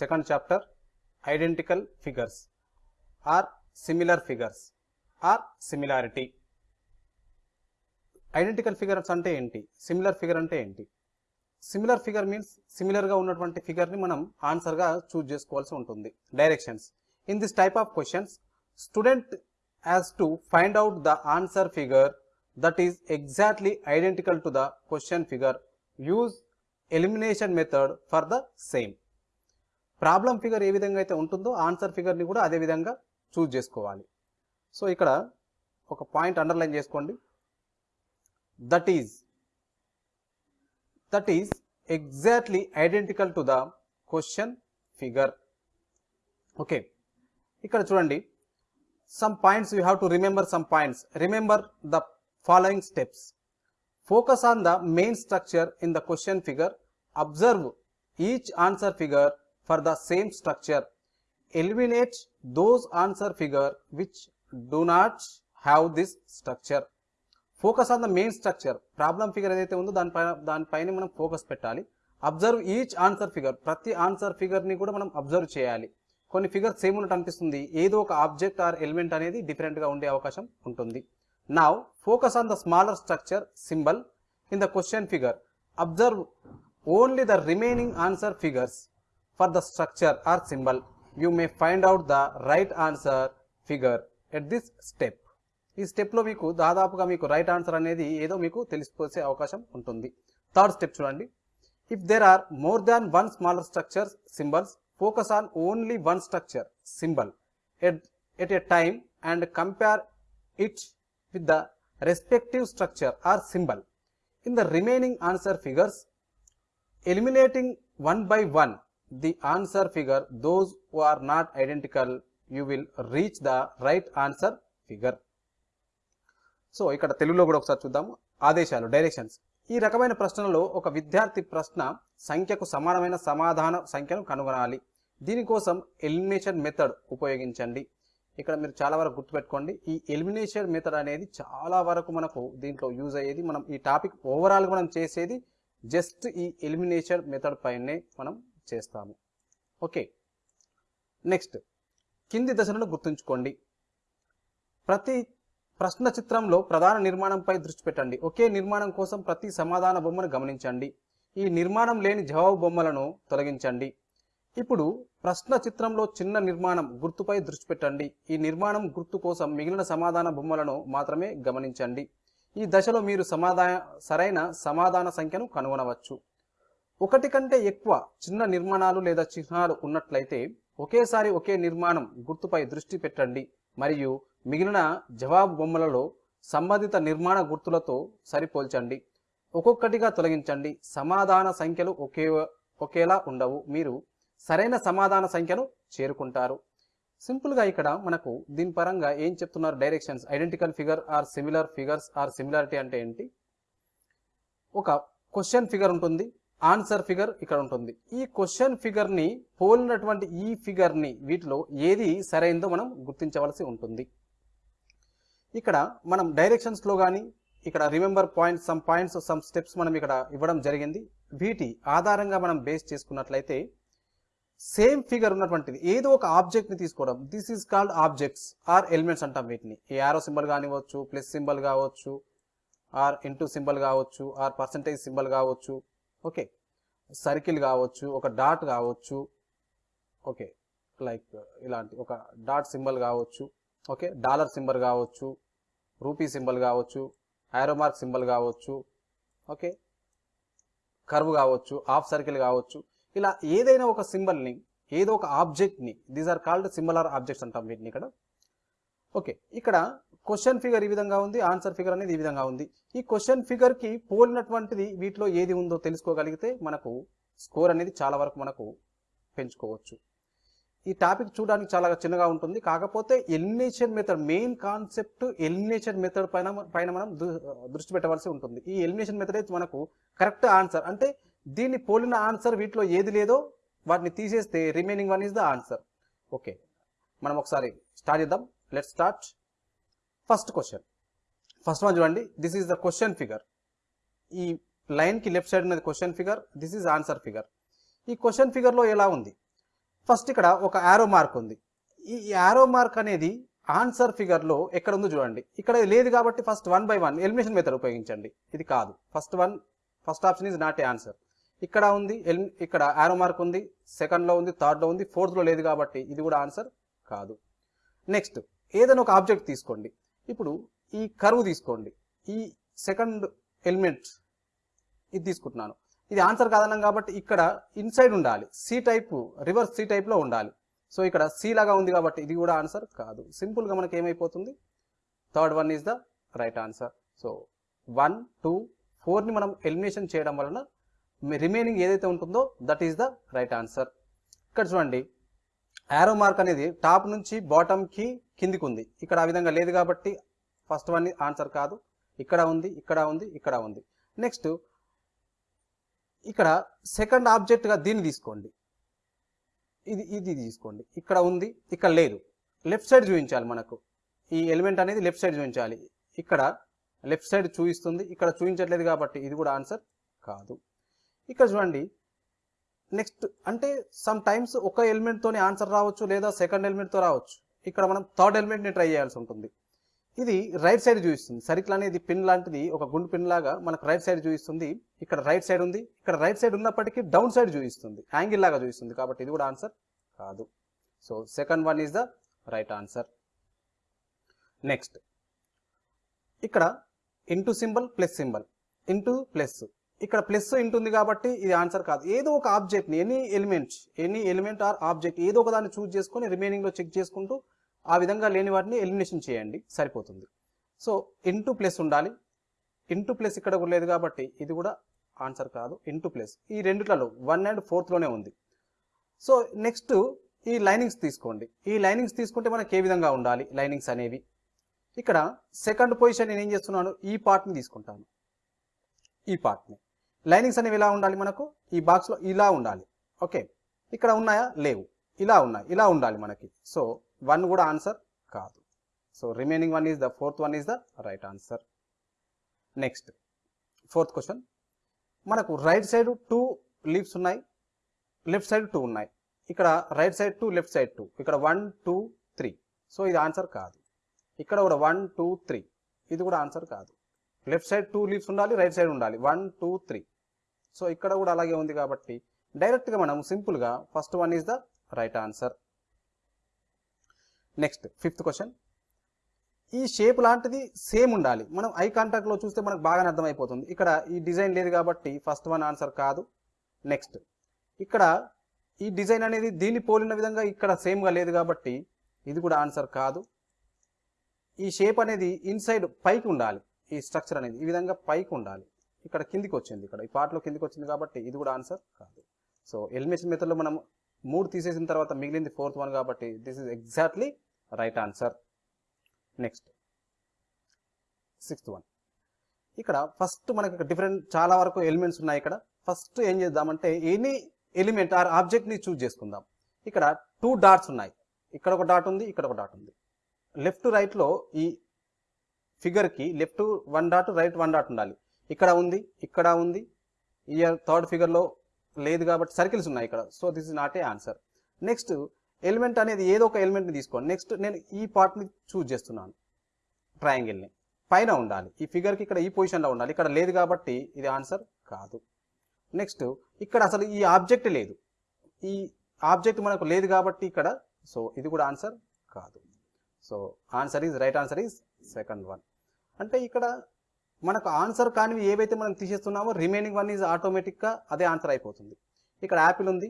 Second chapter identical figures. Or similar figures. Or similarity. Identical figures అంటే ఏంటి? Similar figure అంటే ఏంటి? Similar figure means సిమిలర్గా ఉన్నటువంటి ఫిగర్ని మనం ఆన్సర్గా చూజ్ చేసుకోవాల్సి ఉంటుంది. Directions. In this type of questions student has to find out the answer figure that is exactly identical to the question figure. Use elimination method for the same. Problem figure ఏ విధంగా అయితే ఉంటుందో answer ఫిగర్ని కూడా అదే విధంగా choose చేసుకోవాలి. So ఇక్కడ ఒక పాయింట్ అండర్లైన్ చేసుకోండి. That is that is exactly identical to the question figure okay ఇక్కడ చూడండి. Some points you have to remember some points remember the following steps focus on the main structure in the question figure observe each answer figure for the same structure. Eliminate those answer figure which do not have this structure focus on the main structure problem figure ఏదైతే ఉందో దానిపైన దానిపైన మనం focus పెట్టాలి. Observe each answer figure ప్రతి answer ఫిగర్ని కూడా మనం అబ్జర్వ్ చేయాలి. కొన్ని ఫిగర్ సేమ్ ఉన్నట్టు అనిపిస్తుంది. ఏదో ఒక ఆబ్జెక్ట్ ఆర్ ఎలిమెంట్ అనేది డిఫరెంట్గా ఉండే అవకాశం ఉంటుంది. Now focus on the smaller structure symbol in the question figure observe only the remaining answer figures for the structure or symbol you may find out the right answer figure at this step ఈ స్టెప్లో మీకు దాదాపుగా మీకు right answer అనేది ఏదో మీకు తెలిసిపోసే అవకాశం ఉంటుంది. థర్డ్ స్టెప్ చూడండి. If there are more than one smaller structure symbols focus on only one structure symbol at at a time and compare it with the respective structure or symbol in the remaining answer figures eliminating one by one the answer figure those who are not identical you will reach the right answer figure. So ఇక్కడ తెలుగులో కూడా ఒకసారి చూద్దాము. ఆదేశాలు directions ఈ రకమైన ప్రశ్నలో ఒక విద్యార్థి ప్రశ్న సంఖ్యకు సమానమైన సమాధాన సంఖ్యను కనుగొనాలి. దీనికోసం ఎలిమినేషన్ మెథడ్ ఉపయోగించండి. ఇక్కడ మీరు చాలా వరకు గుర్తుపెట్టుకోండి. ఈ ఎలిమినేషన్ మెథడ్ అనేది చాలా వరకు మనకు దీంట్లో యూజ్ అయ్యేది. మనం ఈ టాపిక్ ఓవరాల్ మనం చేసేది జస్ట్ ఈ ఎలిమినేషన్ మెథడ్ పైనే మనం చేస్తాము. ఓకే. నెక్స్ట్ కింది దశలను గుర్తుంచుకోండి. ప్రతి ప్రశ్న చిత్రంలో ప్రధాన నిర్మాణంపై దృష్టి పెట్టండి. ఒకే నిర్మాణం కోసం ప్రతి సమాధాన బొమ్మను గమనించండి. ఈ నిర్మాణం లేని జవాబు బొమ్మలను తొలగించండి. ఇప్పుడు ప్రశ్న చిత్రంలో చిన్న నిర్మాణం గుర్తుపై దృష్టి పెట్టండి. ఈ నిర్మాణం గుర్తు కోసం మిగిలిన సమాధాన బొమ్మలను మాత్రమే గమనించండి. ఈ దశలో మీరు సమాధాన సరైన సమాధాన సంఖ్యను కనుగొనవచ్చు. ఒకటి కంటే ఎక్కువ చిన్న నిర్మాణాలు లేదా చిహ్నాలు ఉన్నట్లయితే ఒకేసారి ఒకే నిర్మాణం గుర్తుపై దృష్టి పెట్టండి. మరియు మిగిలిన జవాబు బొమ్మలలో సంబంధిత నిర్మాణ గుర్తులతో సరిపోల్చండి. ఒక్కొక్కటిగా తొలగించండి. సమాధాన సంఖ్యలు ఒకే ఒకేలా ఉండవు. మీరు సరైన సమాధాన సంఖ్యను చేరుకుంటారు. సింపుల్గా ఇక్కడ మనకు దీని పరంగా ఏం చెప్తున్నారు? Directions. Identical figure or similar figures or similarity అంటే ఏంటి? ఒక క్వశ్చన్ ఫిగర్ ఉంటుంది. ఆన్సర్ ఫిగర్ ఇక్కడ ఉంటుంది. ఈ క్వశ్చన్ ఫిగర్ని పోలినటువంటి ఈ ఫిగర్ని వీటిలో ఏది సరైందో మనం గుర్తించవలసి ఉంటుంది. ఇక్కడ మనం డైరెక్షన్స్లో కానీ ఇక్కడ remember points some points some steps మనం ఇక్కడ ఇవ్వడం జరిగింది. వీటి ఆధారంగా మనం బేస్ చేసుకున్నట్లయితే సేమ్ ఫిగర్ ఉన్నటువంటిది ఏదో ఒక ఆబ్జెక్ట్ని తీసుకోవడం. This is called objects or elements అంటాం వీటిని. ఈ ఆరో సింబల్ కానివ్వచ్చు ప్లస్ సింబల్ కావచ్చు ఆర్ ఇంటూ సింబల్ కావచ్చు ఆర్ పర్సంటేజ్ సింబల్ కావచ్చు ఓకే. సర్కిల్ కావచ్చు ఒక డాట్ కావచ్చు ఓకే. లైక్ ఇలాంటి ఒక డాట్ సింబల్ కావచ్చు ఓకే. డాలర్ సింబల్ కావచ్చు రూపీ సింబల్ కావచ్చు ఆరో మార్క్ సింబల్ కావచ్చు ఓకే. కర్వ్ కావచ్చు హాఫ్ సర్కిల్ కావచ్చు. ఇలా ఏదైనా ఒక సింబల్ని ఏదో ఒక ఆబ్జెక్ట్ని these are called symbol or objects అంటాం వీటిని ఇక్కడ. ఓకే ఇక్కడ క్వశ్చన్ ఫిగర్ ఈ విధంగా ఉంది ఆన్సర్ ఫిగర్ అనేది ఈ విధంగా ఉంది. ఈ క్వశ్చన్ ఫిగర్కి పోలినటువంటిది వీటిలో ఏది ఉందో తెలుసుకోగలిగితే మనకు స్కోర్ అనేది చాలా వరకు మనకు పెంచుకోవచ్చు. ఈ టాపిక్ చూడడానికి చాలా చిన్నగా ఉంటుంది కాకపోతే elimination method main concept elimination method పైన పైన మనం దృ- దృష్టి పెట్టవలసి ఉంటుంది. ఈ ఎలిమినేషన్ మెథడ్ అయితే మనకు కరెక్ట్ ఆన్సర్ అంటే దీన్ని పోలిన ఆన్సర్ వీటిలో ఏది లేదో వాటిని తీసేస్తే remaining one is the answer okay మనం ఒకసారి స్టార్ట్ చేద్దాం. Let start first question first one చూడండి. This is the question figure ఈ లైన్కి లెఫ్ట్ సైడ్ ఉన్నది question figure this is answer figure ఈ క్వశ్చన్ ఫిగర్లో ఎలా ఉంది? ఫస్ట్ ఇక్కడ ఒక యారో మార్క్ ఉంది. ఈ యారో మార్క్ అనేది ఆన్సర్ ఫిగర్లో ఎక్కడ ఉందో చూడండి. ఇక్కడ లేదు కాబట్టి first one by one elimination method ఉపయోగించండి. ఇది కాదు. First one first option is not a answer ఇక్కడ ఉంది ఎల్- ఇక్కడ యారో మార్క్ ఉంది సెకండ్లో ఉంది థర్డ్లో ఉంది ఫోర్త్లో లేదు కాబట్టి ఇది కూడా ఆన్సర్ కాదు. నెక్స్ట్ ఏదైనా ఒక ఆబ్జెక్ట్ తీసుకోండి. ఇప్పుడు ఈ కరువు తీసుకోండి. ఈ సెకండ్ ఎలిమెంట్ ఇది తీసుకుంటున్నాను. ఇది ఆన్సర్ కాదన్నాం కాబట్టి ఇక్కడ ఇన్సైడ్ ఉండాలి. సి టైప్ రివర్స్ సి టైప్లో ఉండాలి. సో ఇక్కడ సి లాగా ఉంది కాబట్టి ఇది కూడా ఆన్సర్ కాదు. సింపుల్గా మనకి ఏమైపోతుంది? Third one is the right answer. So one two ఫోర్ని మనం ఎలిమినేషన్ చేయడం వలన రిమైనింగ్ ఏదైతే ఉంటుందో that is the right answer. ఇక్కడ చూడండి. యారో మార్క్ అనేది టాప్ నుంచి బాటమ్కి కిందికి ఉంది ఇక్కడ ఆ విధంగా లేదు కాబట్టి ఫస్ట్ వన్ ఆన్సర్ కాదు. ఇక్కడ ఉంది ఇక్కడ ఉంది ఇక్కడ ఉంది. నెక్స్ట్ ఇక్కడ సెకండ్ ఆబ్జెక్ట్గా దీన్ని తీసుకోండి. ఇది ఇది తీసుకోండి. ఇక్కడ ఉంది ఇక్కడ లేదు. లెఫ్ట్ సైడ్ చూపించాలి మనకు. ఈ ఎలిమెంట్ అనేది లెఫ్ట్ సైడ్ చూపించాలి. ఇక్కడ లెఫ్ట్ సైడ్ చూపిస్తుంది. ఇక్కడ చూపించట్లేదు కాబట్టి ఇది కూడా ఆన్సర్ కాదు. ఇక్కడ చూడండి. నెక్స్ట్ అంటే సమ్ టైమ్స్ ఒక ఎలిమెంట్తోనే ఆన్సర్ రావచ్చు లేదా సెకండ్ ఎలిమెంట్తో రావచ్చు. ఇక్కడ మనం థర్డ్ ఎలిమెంట్ని ట్రై చేయాల్సి ఉంటుంది. ఇది రైట్ సైడ్ చూపిస్తుంది. సర్కిల్ అనేది పిన్ లాంటిది ఒక గుండు పిన్ లాగా మనకు రైట్ సైడ్ చూపిస్తుంది. ఇక్కడ రైట్ సైడ్ ఉంది. ఇక్కడ రైట్ సైడ్ ఉన్నప్పటికీ డౌన్ సైడ్ చూపిస్తుంది. యాంగిల్ లాగా చూపిస్తుంది కాబట్టి ఇది కూడా ఆన్సర్ కాదు. So second one is the right answer. Next. ఇక్కడ into symbol plus symbol. Into plus. ఇక్కడ ప్లస్ ఇంటుంది కాబట్టి ఇది ఆన్సర్ కాదు. ఏదో ఒక ఆబ్జెక్ట్ని any element any element or object ఏదో ఒక దాన్ని చూస్ చేసుకొని రిమైనింగ్లో చెక్ చేసుకుంటూ ఆ విధంగా లేని వాటిని ఎలిమినేషన్ చేయండి. సరిపోతుంది. సో ఇంటూ ప్లస్ ఉండాలి. ఇంటూ ప్లస్ ఇక్కడ కూడా లేదు కాబట్టి ఇది కూడా ఆన్సర్ కాదు. ఇంటూ ప్లస్ ఈ రెండిట్లలో వన్ అండ్ ఫోర్త్లోనే ఉంది. సో నెక్స్ట్ ఈ లైనింగ్స్ తీసుకోండి. ఈ లైనింగ్స్ తీసుకుంటే మనకి ఏ విధంగా ఉండాలి? లైనింగ్స్ అనేవి. ఇక్కడ సెకండ్ పొజిషన్ నేను ఏం చేస్తున్నాను? ఈ పార్ట్ని తీసుకుంటాను. ఈ పార్ట్ని లైనింగ్స్ అనేవి ఎలా ఉండాలి మనకు? ఈ బాక్స్లో ఇలా ఉండాలి. ఓకే. ఇక్కడ ఉన్నాయా? లేవు. ఇలా ఉన్నాయి. ఇలా ఉండాలి మనకి. సో వన్ కూడా ఆన్సర్ కాదు. So remaining one is the fourth one is the right answer. Next. Fourth question. మనకు రైట్ సైడ్ టూ లీవ్స్ ఉన్నాయి. లెఫ్ట్ సైడ్ టూ ఉన్నాయి. ఇక్కడ right side two left side two. ఇక్కడ వన్ టూ త్రీ. సో ఇది answer కాదు. ఇక్కడ కూడా one two three. ఇది కూడా ఆన్సర్ కాదు. లెఫ్ట్ సైడ్ టూ లీవ్స్ ఉండాలి రైట్ సైడ్ ఉండాలి. One two three. సో ఇక్కడ కూడా అలాగే ఉంది కాబట్టి డైరెక్ట్గా మనం సింపుల్గా first one is the right answer. Next fifth question. ఈ షేప్ లాంటిది సేమ్ ఉండాలి. మనం ఐ కాంటాక్ట్లో చూస్తే మనకు బాగానే అర్థమైపోతుంది. ఇక్కడ ఈ డిజైన్ లేదు కాబట్టి ఫస్ట్ వన్ ఆన్సర్ కాదు. నెక్స్ట్ ఇక్కడ ఈ డిజైన్ అనేది దీన్ని పోలిన విధంగా ఇక్కడ సేమ్గా లేదు కాబట్టి ఇది కూడా ఆన్సర్ కాదు. ఈ షేప్ అనేది ఇన్సైడ్ పైకి ఉండాలి. ఈ స్ట్రక్చర్ అనేది ఈ విధంగా పైకి ఉండాలి. ఇక్కడ కిందికి వచ్చింది ఇక్కడ. ఈ పార్ట్లో కిందికి వచ్చింది కాబట్టి ఇది కూడా ఆన్సర్ కాదు. సో ఎలిమినేషన్ మెథడ్లో మనం మూడు తీసేసిన తర్వాత మిగిలింది ఫోర్త్ వన్ కాబట్టి this is exactly right answer next sixth one ఇక్కడ ఫస్ట్ మనకి డిఫరెంట్ చాలా వరకు ఎలిమెంట్స్ ఉన్నాయి ఇక్కడ. ఫస్ట్ ఏం చేద్దామంటే ఎనీ ఎలిమెంట్ ఆర్ ఆబ్జెక్ట్ని చూజ్ చేసుకుందాం. ఇక్కడ టూ డాట్స్ ఉన్నాయి. ఇక్కడ ఒక డాట్ ఉంది ఇక్కడ ఒక డాట్ ఉంది. లెఫ్ట్ రైట్లో ఈ ఫిగర్కి left one dot right one dot ఉండాలి. ఇక్కడ ఉంది ఇక్కడ ఉంది. ఈ థర్డ్ ఫిగర్లో లేదు కాబట్టి సర్కిల్స్ ఉన్నాయి ఇక్కడ. So this is not a answer next element అనేది ఏదో ఒక ఎలిమెంట్ని తీసుకోండి. నెక్స్ట్ నేను ఈ పార్ట్ని చూజ్ చేస్తున్నాను. ట్రయాంగిల్ని పైన ఉండాలి. ఈ ఫిగర్కి ఇక్కడ ఈ పొజిషన్లో ఉండాలి. ఇక్కడ లేదు కాబట్టి ఇది ఆన్సర్ కాదు. నెక్స్ట్ ఇక్కడ అసలు ఈ ఆబ్జెక్ట్ లేదు. ఈ ఆబ్జెక్ట్ మనకు లేదు కాబట్టి ఇక్కడ సో ఇది కూడా ఆన్సర్ కాదు. So answer is right answer is second one అంటే ఇక్కడ మనకు ఆన్సర్ కానివి ఏవైతే మనం తీసేస్తున్నామో రిమైనింగ్ వన్ ఈజ్ ఆటోమేటిక్గా అదే ఆన్సర్ అయిపోతుంది. ఇక్కడ యాపిల్ ఉంది.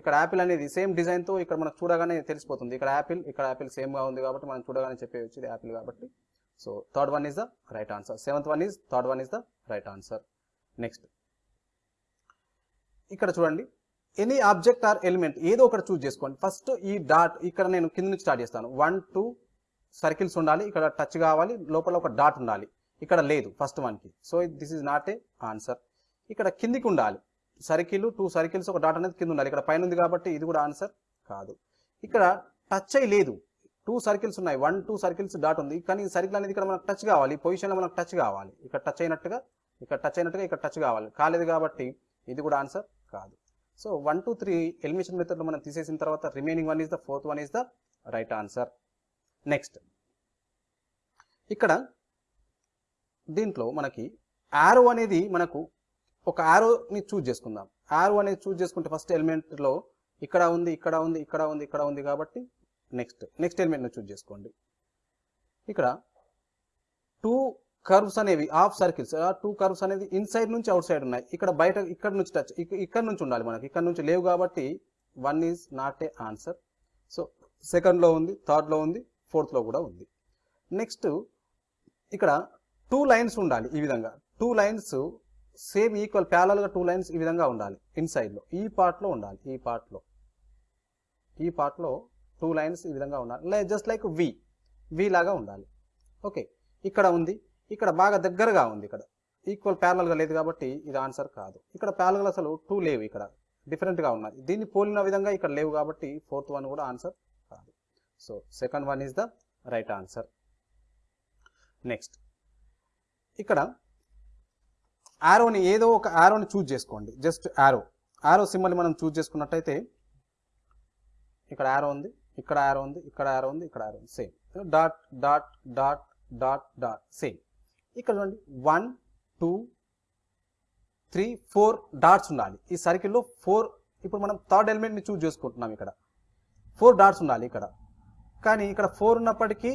ఇక్కడ యాపిల్ అనేది సేమ్ డిజైన్తో ఇక్కడ మనకు చూడగానే తెలిసిపోతుంది. ఇక్కడ యాపిల్ ఇక్కడ యాపిల్ సేమ్గా ఉంది కాబట్టి మనం చూడగానే చెప్పేయచ్చు ఇది యాపిల్ కాబట్టి. So third one is the right answer seventh one is third one is the right answer next ఇక్కడ చూడండి. ఎనీ ఆబ్జెక్ట్ ఆర్ ఎలిమెంట్ ఏదో ఒకటి చూస్ చేసుకోండి. ఫస్ట్ ఈ డాట్ ఇక్కడ నేను కింద నుంచి స్టార్ట్ చేస్తాను. వన్ టూ సర్కిల్స్ ఉండాలి ఇక్కడ టచ్ కావాలి లోపల ఒక డాట్ ఉండాలి. ఇక్కడ లేదు ఫస్ట్ వన్కి so this is not a answer ఇక్కడ కిందికి ఉండాలి. సర్కిల్ టూ సర్కిల్స్ ఒక డాట్ అనేది కింద ఉండాలి. ఇక్కడ పైన ఉంది కాబట్టి ఇది కూడా ఆన్సర్ కాదు. ఇక్కడ టచ్ అయి లేదు. టూ సర్కిల్స్ ఉన్నాయి. వన్ టూ సర్కిల్స్ డాట్ ఉంది. కానీ ఈ సర్కిల్ అనేది ఇక్కడ మనకు టచ్ కావాలి. ఈ పొజిషన్లో మనకు టచ్ కావాలి. ఇక్కడ టచ్ అయినట్టుగా ఇక్కడ టచ్ అయినట్టుగా ఇక్కడ టచ్ కావాలి. కాలేదు కాబట్టి ఇది కూడా ఆన్సర్ కాదు. So one two three elimination మెథడ్లో మనం తీసేసిన తర్వాత remaining one is the fourth one is the right answer next ఇక్కడ దీంట్లో మనకి యారో అనేది మనకు ఒక యారోని చూజ్ చేసుకుందాం. యారో అనేది చూజ్ చేసుకుంటే ఫస్ట్ ఎలిమెంట్లో ఇక్కడ ఉంది ఇక్కడ ఉంది ఇక్కడ ఉంది ఇక్కడ ఉంది కాబట్టి నెక్స్ట్ నెక్స్ట్ ఎలిమెంట్ని చూజ్ చేసుకోండి. ఇక్కడ టూ కర్వ్స్ అనేవి హాఫ్ సర్కిల్స్ టూ కర్వ్స్ అనేది ఇన్సైడ్ నుంచి అవుట్ సైడ్ ఉన్నాయి. ఇక్కడ బయట ఇక్కడ నుంచి టచ్ ఇక్కడ నుంచి ఉండాలి మనకి. ఇక్కడ నుంచి లేవు కాబట్టి one is not a answer so సెకండ్లో ఉంది థర్డ్లో ఉంది ఫోర్త్లో కూడా ఉంది. నెక్స్ట్ ఇక్కడ టూ లైన్స్ ఉండాలి ఈ విధంగా. టూ లైన్స్ సేమ్ ఈక్వల్ ప్యాలల్గా టూ లైన్స్ ఈ విధంగా ఉండాలి ఇన్సైడ్లో ఈ పార్ట్లో ఉండాలి ఈ పార్ట్లో ఈ పార్ట్లో టూ లైన్స్ ఈ విధంగా ఉండాలి. జస్ట్ లైక్ వి. వి లాగా ఉండాలి. ఓకే ఇక్కడ ఉంది. ఇక్కడ బాగా దగ్గరగా ఉంది ఇక్కడ. ఈక్వల్ ప్యారల్గా లేదు కాబట్టి ఇది ఆన్సర్ కాదు. ఇక్కడ ప్యారల్గా అసలు టూ లేవు ఇక్కడ. డిఫరెంట్గా ఉన్నాయి. దీన్ని పోలిన విధంగా ఇక్కడ లేవు కాబట్టి ఫోర్త్ వన్ కూడా answer So, so second one the the right answer next ఇక్కడ యారోని ఏదో ఒక యారోని చూజ్ చేసుకోండి. జస్ట్ యారో యారో సింబల్ని మనం చూజ్ చేసుకున్నట్టయితే ఇక్కడ యారో ఉంది ఇక్కడ యారో ఉంది ఇక్కడ యారో ఉంది ఇక్కడ యారో ఉంది. Same dot dot dot dot dot same ఇక్కడ చూడండి. One two three four dots ఉండాలి. ఈ సర్కిల్లో ఫోర్ ఇప్పుడు మనం థర్డ్ ఎలిమెంట్ని చూజ్ చేసుకుంటున్నాం ఇక్కడ. ఫోర్ డాట్స్ ఉండాలి ఇక్కడ. కానీ ఇక్కడ ఫోర్ ఉన్నప్పటికీ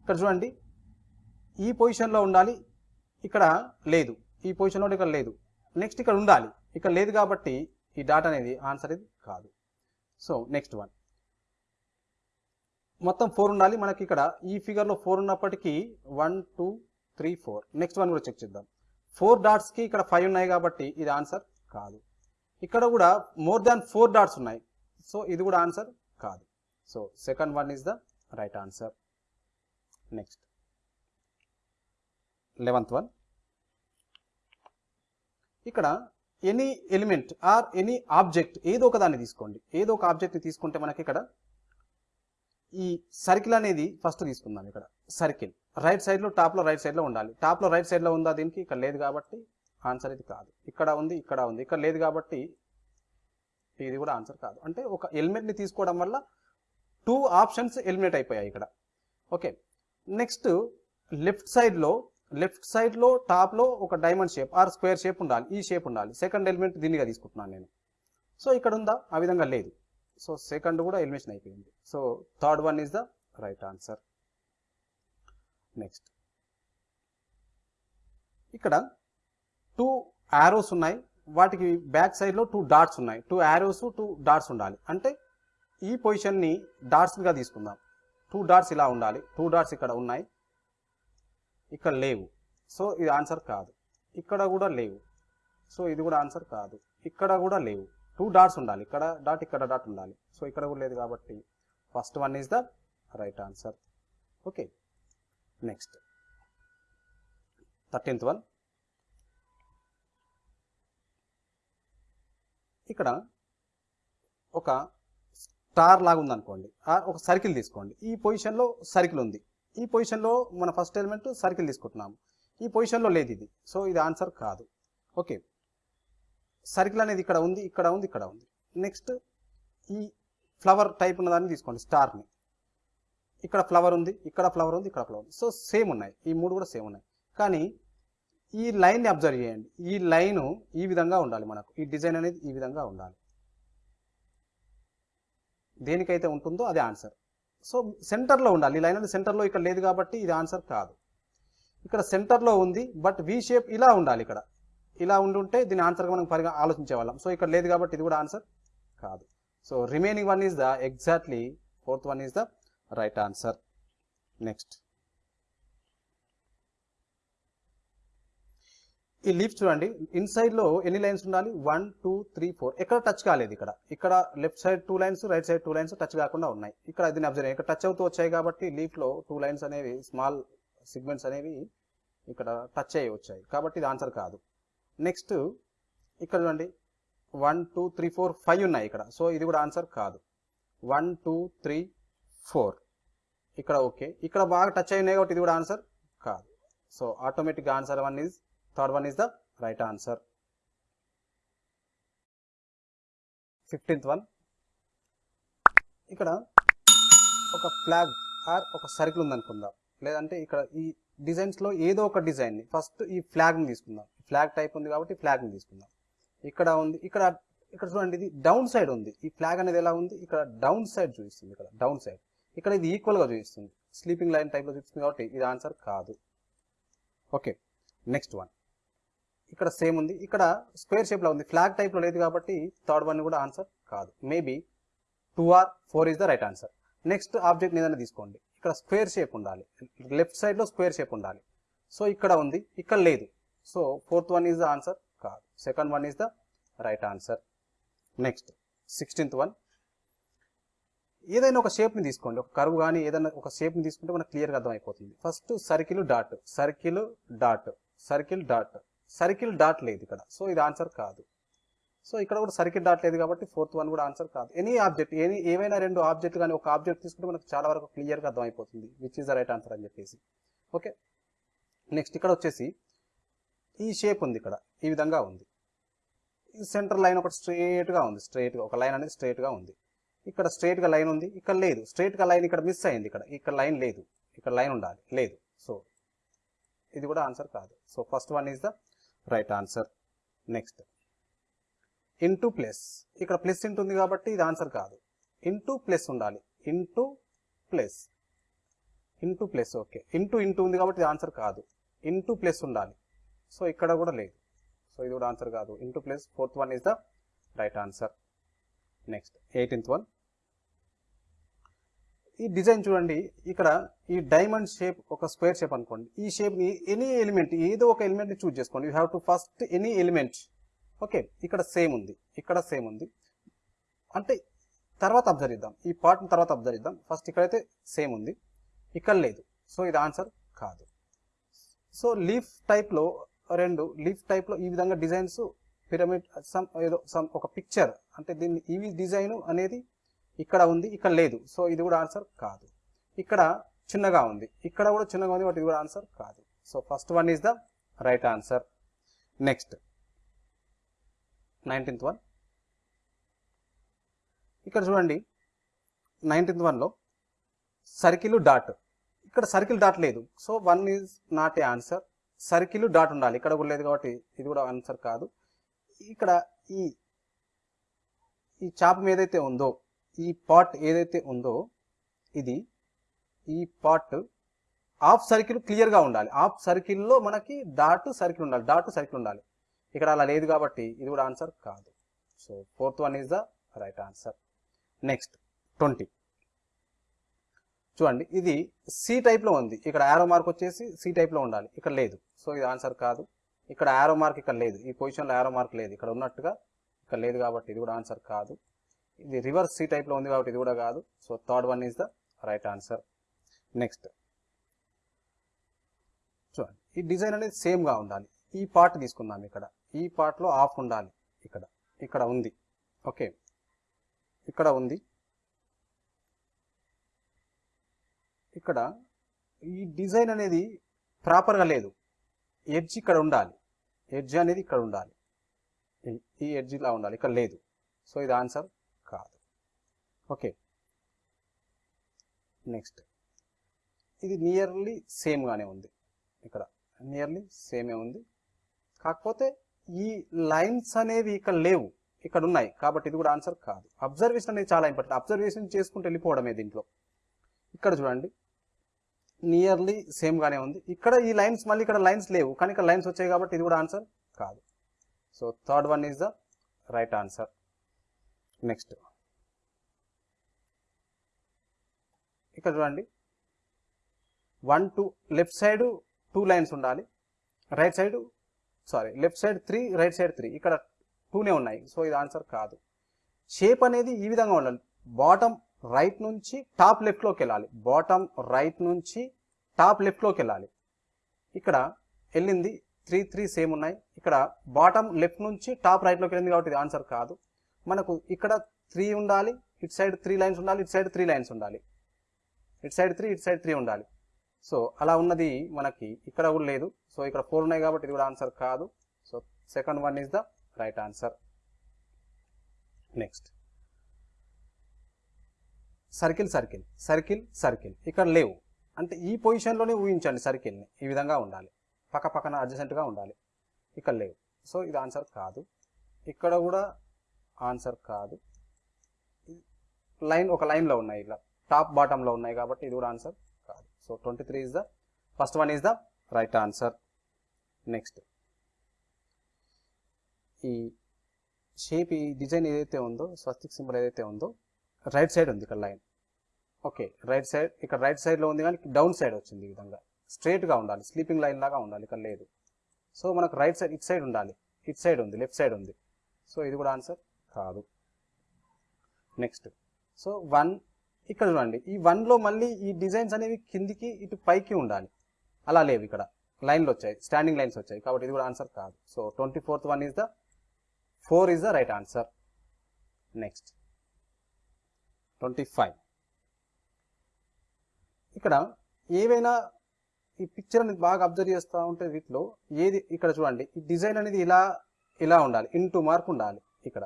ఇక్కడ చూడండి ఈ పొజిషన్లో ఉండాలి ఇక్కడ లేదు. ఈ పొజిషన్లో ఇక్కడ లేదు. నెక్స్ట్ ఇక్కడ ఉండాలి. ఇక్కడ లేదు కాబట్టి ఈ డాట్ అనేది ఆన్సర్ ఇది కాదు. సో నెక్స్ట్ వన్ మొత్తం ఫోర్ ఉండాలి. మనకి ఇక్కడ ఈ ఫిగర్లో ఫోర్ ఉన్నప్పటికీ one two three four next one కూడా చెక్ చేద్దాం. ఫోర్ డాట్స్కి ఇక్కడ ఫైవ్ ఉన్నాయి కాబట్టి ఇది ఆన్సర్ కాదు. ఇక్కడ కూడా మోర్ దాన్ ఫోర్ డాట్స్ ఉన్నాయి. సో ఇది కూడా ఆన్సర్ కాదు. So second one is the right answer next eleventh one ఇక్కడ any element or any object ఏదో ఒక దాన్ని తీసుకోండి. ఏదో ఒక ఆబ్జెక్ట్ని తీసుకుంటే మనకి ఇక్కడ ఈ సర్కిల్ అనేది ఫస్ట్ తీసుకుందాం ఇక్కడ. సర్కిల్ రైట్ సైడ్లో టాప్లో రైట్ సైడ్లో ఉండాలి. టాప్లో రైట్ సైడ్లో ఉందా దీనికి? ఇక్కడ లేదు కాబట్టి ఆన్సర్ ఇది కాదు. ఇక్కడ ఉంది ఇక్కడ ఉంది. ఇక్కడ లేదు కాబట్టి ఇది కూడా ఆన్సర్ కాదు. అంటే ఒక ఎలిమెంట్ని తీసుకోవడం వల్ల టూ ఆప్షన్స్ ఎలిమినేట్ అయిపోయాయి ఇక్కడ. ఓకే. నెక్స్ట్ లెఫ్ట్ సైడ్లో లెఫ్ట్ సైడ్లో టాప్లో ఒక diamond shape or square shape ఉండాలి ఈ షేప్ ఉండాలి. సెకండ్ ఎలిమెంట్ దీనిగా తీసుకుంటున్నాను నేను. సో ఇక్కడ ఉందా? ఆ విధంగా లేదు. సో సెకండ్ కూడా ఎలిమినేషన్ అయిపోయింది. So third one is the right answer. Next. ఇక్కడ టూ యారోస్ ఉన్నాయి. వాటికి బ్యాక్ సైడ్లో టూ డాట్స్ ఉన్నాయి. టూ యారోస్ టూ డాట్స్ ఉండాలి. అంటే ఈ పొజిషన్ని డాట్స్గా తీసుకుందాం. టూ డాట్స్ ఇలా ఉండాలి. టూ డాట్స్ ఇక్కడ ఉన్నాయి. ఇక్కడ లేవు. సో ఇది ఆన్సర్ కాదు. ఇక్కడ కూడా లేవు. సో ఇది కూడా ఆన్సర్ కాదు. ఇక్కడ కూడా లేవు. టూ డాట్స్ ఉండాలి. ఇక్కడ డాట్ ఇక్కడ డాట్ ఉండాలి. సో ఇక్కడ కూడా లేదు కాబట్టి first one is the right answer. Okay. Next. Thirteenth one. ఇక్కడ ఒక స్టార్ లాగా ఉందనుకోండి. ఒక సర్కిల్ తీసుకోండి. ఈ పొజిషన్లో సర్కిల్ ఉంది. ఈ పొజిషన్లో మన ఫస్ట్ ఎలిమెంట్ సర్కిల్ తీసుకుంటున్నాము. ఈ పొజిషన్లో లేదు ఇది. సో ఇది ఆన్సర్ కాదు. ఓకే. సర్కిల్ అనేది ఇక్కడ ఉంది ఇక్కడ ఉంది ఇక్కడ ఉంది. నెక్స్ట్ ఈ ఫ్లవర్ టైప్ ఉన్నదాన్ని తీసుకోండి స్టార్ని ఇక్కడ ఫ్లవర్ ఉంది ఇక్కడ ఫ్లవర్ ఉంది ఇక్కడ ఫ్లవర్ ఉంది. సో సేమ్ ఉన్నాయి. ఈ మూడు కూడా సేమ్ ఉన్నాయి. కానీ ఈ లైన్ని అబ్జర్వ్ చేయండి. ఈ లైను ఈ విధంగా ఉండాలి మనకు. ఈ డిజైన్ అనేది ఈ విధంగా ఉండాలి. దేనికైతే ఉంటుందో అది ఆన్సర్. సో సెంటర్లో ఉండాలి. ఈ లైన్ అనేది సెంటర్లో ఇక్కడ లేదు కాబట్టి ఇది ఆన్సర్ కాదు. ఇక్కడ సెంటర్లో ఉంది బట్ వి షేప్ ఇలా ఉండాలి ఇక్కడ. ఇలా ఉండుంటే దీని ఆన్సర్గా మనం పరిగా ఆలోచించే వాళ్ళం సో ఇక్కడ లేదు కాబట్టి ఇది కూడా ఆన్సర్ కాదు. So remaining one is the exactly fourth one is the right answer. Next. ఈ లీఫ్ చూడండి. ఇన్సైడ్లో ఎన్ని లైన్స్ ఉండాలి? వన్ టూ త్రీ ఫోర్ ఎక్కడ టచ్ కాలేదు ఇక్కడ. ఇక్కడ left side two lines right side two lines touch కాకుండా ఉన్నాయి. ఇక్కడ దీన్ని అబ్జర్వ్ ఇక్కడ టచ్ అవుతూ వచ్చాయి కాబట్టి లీఫ్లో టూ లైన్స్ అనేవి స్మాల్ సిగ్మెంట్స్ అనేవి ఇక్కడ టచ్ అయ్యి వచ్చాయి. కాబట్టి ఇది ఆన్సర్ కాదు. నెక్స్ట్ ఇక్కడ చూడండి. One two three four five ఉన్నాయి ఇక్కడ. సో ఇది కూడా ఆన్సర్ కాదు. వన్ టూ త్రీ ఫోర్ ఇక్కడ ఓకే ఇక్కడ బాగా టచ్ అయి ఉన్నాయి కాబట్టి ఇది కూడా ఆన్సర్ కాదు. సో ఆటోమేటిక్గా answer one is third one is the right answer fifteenth one ఇక్కడ ఒక ఫ్లాగ్ ఆర్ ఒక సర్కిల్ ఉందనుకుందాం లేదంటే ఇక్కడ ఈ డిజైన్స్లో ఏదో ఒక డిజైన్ని ఫస్ట్ ఈ ఫ్లాగ్ని తీసుకుందాం. ఫ్లాగ్ టైప్ ఉంది కాబట్టి ఫ్లాగ్ని తీసుకుందాం. ఇక్కడ ఉంది ఇక్కడ ఇక్కడ చూడండి ఇది డౌన్ సైడ్ ఉంది. ఈ ఫ్లాగ్ అనేది ఎలా ఉంది? ఇక్కడ డౌన్ సైడ్ చూపిస్తుంది. ఇక్కడ డౌన్ సైడ్ ఇక్కడ ఇది ఈక్వల్గా చూపిస్తుంది. స్లీపింగ్ లైన్ టైప్లో చూపిస్తుంది కాబట్టి ఇది ఆన్సర్ కాదు. ఓకే నెక్స్ట్ వన్ ఇక్కడ సేమ్ ఉంది. ఇక్కడ స్క్వేర్ షేప్లో ఉంది. ఫ్లాగ్ టైప్లో లేదు కాబట్టి థర్డ్ వన్ కూడా ఆన్సర్ కాదు. Maybe two or four is the right answer next object ఏదైనా తీసుకోండి. ఇక్కడ స్క్వేర్ షేప్ ఉండాలి. లెఫ్ట్ సైడ్లో స్క్వేర్ షేప్ ఉండాలి. సో ఇక్కడ ఉంది. ఇక్కడ లేదు. So fourth one is the answer కాదు. Second one is the right answer next sixteenth one ఏదైనా ఒక షేప్ని తీసుకోండి. ఒక కరువు కానీ ఏదైనా ఒక షేప్ని తీసుకుంటే మనకు క్లియర్గా అర్థమైపోతుంది. First circle dot circle dot circle dot circle dot లేదు ఇక్కడ. సో ఇది ఆన్సర్ కాదు. సో ఇక్కడ కూడా సర్కిల్ డాట్ లేదు కాబట్టి ఫోర్త్ వన్ కూడా ఆన్సర్ కాదు. ఎనీ ఆబ్జెక్ట్ ఎనీ ఏవైనా రెండు ఆబ్జెక్ట్ కానీ ఒక ఆబ్జెక్ట్ తీసుకుంటే మనకు చాలా వరకు క్లియర్గా అర్థమైపోతుంది. Which is the right answer అని చెప్పేసి. ఓకే? నెక్స్ట్ ఇక్కడ వచ్చేసి ఈ షేప్ ఉంది ఇక్కడ. ఈ విధంగా ఉంది. ఈ సెంటర్ లైన్ ఒకటి స్ట్రేట్గా ఉంది. స్ట్రేట్గా ఒక లైన్ అనేది స్ట్రేట్గా ఉంది. ఇక్కడ స్ట్రేట్గా లైన్ ఉంది ఇక్కడ లేదు. స్ట్రేట్గా లైన్ ఇక్కడ మిస్ అయింది ఇక్కడ. ఇక్కడ లైన్ లేదు. ఇక్కడ లైన్ ఉండాలి. లేదు. సో ఇది కూడా ఆన్సర్ కాదు. So first one is the right answer next into plus ఇక్కడ ప్లస్ ఇంటూ ఉంది కాబట్టి ఇది ఆన్సర్ కాదు. ఇంటూ ప్లస్ ఉండాలి. Into plus into plus okay into into ఉంది కాబట్టి ఇది ఆన్సర్ కాదు. ఇంటూ ప్లస్ ఉండాలి. సో ఇక్కడ కూడా లేదు. సో ఇది కూడా ఆన్సర్ కాదు. Into plus fourth one is the right answer next eighteenth one ఈ డిజైన్ చూడండి. ఇక్కడ ఈ డైమండ్ షేప్ ఒక స్క్వేర్ షేప్ అనుకోండి. ఈ షేప్ని ఎనీ ఎలిమెంట్ ఏదో ఒక ఎలిమెంట్ని చూజ్ చేసుకోండి. You have to first any element. Okay ఇక్కడ సేమ్ ఉంది. ఇక్కడ సేమ్ ఉంది. అంటే తర్వాత అబ్జర్వ్ చేద్దాం. ఈ పార్ట్ని తర్వాత అబ్జర్వ్ చేద్దాం. ఫస్ట్ ఇక్కడైతే సేమ్ ఉంది. ఇక్కడ లేదు. సో ఇది ఆన్సర్ కాదు. సో లీఫ్ టైప్లో రెండు లీఫ్ టైప్లో ఈ విధంగా డిజైన్స్ పిరమిడ్ సమ్ ఏదో సమ్ ఒక పిక్చర్. అంటే దీన్ని ఈ డిజైన్ అనేది ఇక్కడ ఉంది ఇక్కడ లేదు. సో ఇది కూడా ఆన్సర్ కాదు. ఇక్కడ చిన్నగా ఉంది. ఇక్కడ కూడా చిన్నగా ఉంది బట్ ఇది కూడా ఆన్సర్ కాదు. So first one is the right answer next nineteenth one ఇక్కడ చూడండి. నైన్టీన్త్ వన్లో సర్కిల్ డాట్ ఇక్కడ సర్కిల్ డాట్ లేదు. So one is not a answer circle dot ఉండాలి. ఇక్కడ కూడా లేదు కాబట్టి ఇది కూడా ఆన్సర్ కాదు. ఇక్కడ ఈ ఈ చాపం ఏదైతే ఉందో ఈ పార్ట్ ఏదైతే ఉందో ఇది ఈ పార్ట్ హాఫ్ సర్కిల్ క్లియర్గా ఉండాలి. హాఫ్ సర్కిల్లో మనకి డాట్ సర్కిల్ ఉండాలి. డాట్ సర్కిల్ ఉండాలి. ఇక్కడ అలా లేదు కాబట్టి ఇది కూడా ఆన్సర్ కాదు. So fourth one is the right answer next twenty చూడండి ఇది సి టైప్లో ఉంది. ఇక్కడ యారో మార్క్ వచ్చేసి సి టైప్లో ఉండాలి. ఇక్కడ లేదు. సో ఇది ఆన్సర్ కాదు. ఇక్కడ యారో మార్క్ ఇక్కడ లేదు. ఈ పొజిషన్లో యారో మార్క్ లేదు. ఇక్కడ ఉన్నట్టుగా ఇక్కడ లేదు కాబట్టి ఇది కూడా ఆన్సర్ కాదు. ఇది రివర్స్ సి టైప్లో ఉంది కాబట్టి ఇది కూడా కాదు. So third one is the right answer next చూడండి. ఈ డిజైన్ అనేది సేమ్గా ఉండాలి. ఈ పార్ట్ తీసుకుందాం ఇక్కడ. ఈ పార్ట్లో ఆఫ్ ఉండాలి ఇక్కడ. ఇక్కడ ఉంది. ఓకే ఇక్కడ ఉంది. ఇక్కడ ఈ డిజైన్ అనేది ప్రాపర్గా లేదు. ఎడ్జ్ ఇక్కడ ఉండాలి. ఎడ్జ్ అనేది ఇక్కడ ఉండాలి. ఈ- ఎడ్జ్ ఇలా ఉండాలి. ఇక్కడ లేదు. సో ఇది ఆన్సర్ ఓకే. నెక్స్ట్. ఇది నియర్లీ సేమ్గానే ఉంది. ఇక్కడ నియర్లీ సేమే ఉంది. కాకపోతే ఈ లైన్స్ అనేవి ఇక్కడ లేవు. ఇక్కడ ఉన్నాయి. కాబట్టి ఇది కూడా ఆన్సర్ కాదు. అబ్జర్వేషన్ అనేది చాలా ఇంపార్టెంట్ అబ్జర్వేషన్ చేసుకుంటూ వెళ్ళిపోవడమే దీంట్లో. ఇక్కడ చూడండి. నియర్లీ సేమ్గానే ఉంది. ఇక్కడ ఈ లైన్స్ మళ్ళీ ఇక్కడ లైన్స్ లేవు. కానీ ఇక్కడ లైన్స్ వచ్చాయి కాబట్టి ఇది కూడా ఆన్సర్ కాదు. So third one is the right answer next ఇక్కడ చూడండి. One two left side two lines ఉండాలి. Right side sorry left side three right side three. ఇక్కడ టూనే ఉన్నాయి. సో ఇది ఆన్సర్ కాదు. షేప్ అనేది ఈ విధంగా ఉండాలి. బాటమ్ రైట్ నుంచి టాప్ లెఫ్ట్లోకి వెళ్ళాలి. బాటమ్ రైట్ నుంచి టాప్ లెఫ్ట్లోకి వెళ్ళాలి. ఇక్కడ వెళ్ళింది త్రీ త్రీ సేమ్ ఉన్నాయి. ఇక్కడ బాటమ్ లెఫ్ట్ నుంచి టాప్ రైట్లోకి వెళ్ళింది కాబట్టి ఇది ఆన్సర్ కాదు. మనకు ఇక్కడ త్రీ ఉండాలి ఇటు సైడ్ త్రీ లైన్స్ ఉండాలి ఇటు సైడ్ త్రీ లైన్స్ ఉండాలి. ఇటు సైడ్ త్రీ ఇటు సైడ్ త్రీ ఉండాలి. సో అలా ఉన్నది మనకి ఇక్కడ కూడా లేదు. సో ఇక్కడ ఫోర్ ఉన్నాయి కాబట్టి ఇది కూడా ఆన్సర్ కాదు. So second one is the right answer. Next. Circle circle circle circle. ఇక్కడ లేవు. అంటే ఈ పొజిషన్లోనే ఊహించండి సర్కిల్ని. ఈ విధంగా ఉండాలి. పక్క పక్కన అడ్జసెంట్గా ఉండాలి. ఇక్కడ లేవు. సో ఇది ఆన్సర్ కాదు. ఇక్కడ కూడా ఆన్సర్ కాదు. లైన్ ఒక లైన్లో ఉన్నాయి ఇలా. టాప్ బాటంలో ఉన్నాయి కాబట్టి ఇది కూడా ఆన్సర్ కాదు. So twenty three is the first one is the right answer next ఈ షేప్ ఈ డిజైన్ ఏదైతే ఉందో స్వస్తిక్ సింబల్ ఏదైతే ఉందో రైట్ సైడ్ ఉంది ఇక్కడ లైన్ ఓకే రైట్ సైడ్ ఇక్కడ రైట్ సైడ్లో ఉంది కానీ డౌన్ సైడ్ వచ్చింది ఈ విధంగా. స్ట్రేట్గా ఉండాలి స్లీపింగ్ లైన్ లాగా ఉండాలి ఇక్కడ లేదు. సో మనకు రైట్ సైడ్ ఇట్ సైడ్ ఉండాలి. ఇట్ సైడ్ ఉంది లెఫ్ట్ సైడ్ ఉంది. సో ఇది కూడా ఆన్సర్ కాదు. నెక్స్ట్ సో వన్ ఇక్కడ చూడండి. ఈ వన్లో మళ్ళీ ఈ డిజైన్స్ అనేవి కిందికి ఇటు పైకి ఉండాలి. అలా లేవు ఇక్కడ. లైన్లు వచ్చాయి. స్టాండింగ్ లైన్స్ వచ్చాయి. కాబట్టి ఇది కూడా ఆన్సర్ కాదు. So twenty fourth one is the four is the right answer next twenty five ఇక్కడ ఏవైనా ఈ పిక్చర్ అనేది బాగా అబ్జర్వ్ చేస్తూ ఉంటే వీటిలో ఏది ఇక్కడ చూడండి. ఈ డిజైన్ అనేది ఇలా ఇలా ఉండాలి. ఇంటూ మార్క్ ఉండాలి ఇక్కడ.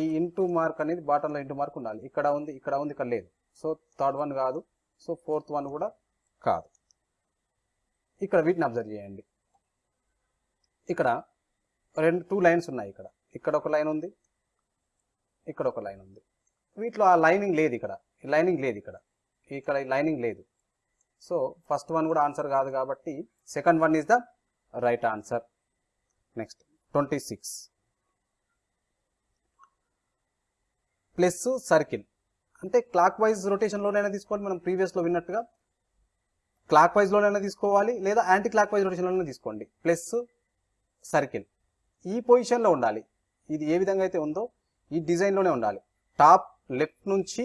ఈ ఇంటూ మార్క్ అనేది బాటంలో ఇంటూ మార్క్ ఉండాలి. ఇక్కడ ఉంది ఇక్కడ ఉంది ఇక్కడ లేదు. సో థర్డ్ వన్ కాదు. సో ఫోర్త్ వన్ కూడా కాదు. ఇక్కడ వీటిని అబ్జర్వ్ చేయండి. ఇక్కడ రెండు టూ లైన్స్ ఉన్నాయి ఇక్కడ. ఇక్కడ ఒక లైన్ ఉంది. ఇక్కడ ఒక లైన్ ఉంది. వీటిలో ఆ లైనింగ్ లేదు ఇక్కడ. ఈ లైనింగ్ లేదు ఇక్కడ. ఇక్కడ లైనింగ్ లేదు. సో ఫస్ట్ వన్ కూడా ఆన్సర్ కాదు కాబట్టి second one is the right answer. Next twenty six. Plus circle. అంటే క్లాక్ వైజ్ రొటేషన్లోనైనా తీసుకోవాలి మనం ప్రీవియస్లో విన్నట్టుగా. క్లాక్ వైజ్లోనైనా తీసుకోవాలి లేదా యాంటీ క్లాక్ వైజ్ రొటేషన్లోనే తీసుకోండి. ప్లస్ సర్కిల్ ఈ పొజిషన్లో ఉండాలి. ఇది ఏ విధంగా అయితే ఉందో ఈ డిజైన్లోనే ఉండాలి. టాప్ లెఫ్ట్ నుంచి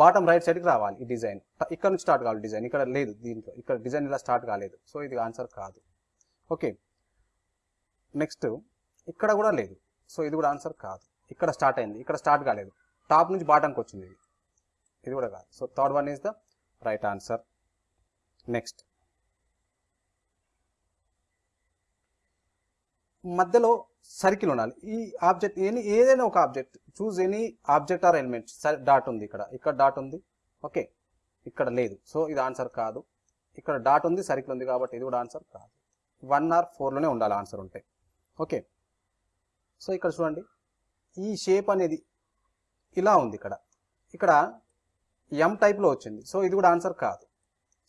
బాటమ్ రైట్ సైడ్కి రావాలి ఈ డిజైన్ ఇక్కడ నుంచి స్టార్ట్ కావాలి డిజైన్ ఇక్కడ లేదు దీంట్లో. ఇక్కడ డిజైన్ ఇలా స్టార్ట్ కాలేదు. సో ఇది ఆన్సర్ కాదు. ఓకే నెక్స్ట్ ఇక్కడ కూడా లేదు. సో ఇది కూడా ఆన్సర్ కాదు. ఇక్కడ స్టార్ట్ అయింది. ఇక్కడ స్టార్ట్ కాలేదు. టాప్ నుంచి బాటంకి వచ్చింది ఇది. ఇది కూడా కాదు. So third one is the right answer next మధ్యలో సర్కిల్ ఉండాలి. ఈ ఆబ్జెక్ట్ ఎనీ ఏదైనా ఒక object choose any object or element dot ఉంది ఇక్కడ. ఇక్కడ డాట్ ఉంది. ఓకే ఇక్కడ లేదు. సో ఇది ఆన్సర్ కాదు. ఇక్కడ డాట్ ఉంది సర్కిల్ ఉంది కాబట్టి ఇది కూడా ఆన్సర్ కాదు. వన్ ఆర్ ఫోర్లోనే ఉండాలి ఆన్సర్ ఉంటే. ఓకే సో ఇక్కడ చూడండి. ఈ షేప్ అనేది ఇలా ఉంది ఇక్కడ. ఇక్కడ ఎం టైప్లో వచ్చింది. సో ఇది కూడా ఆన్సర్ కాదు.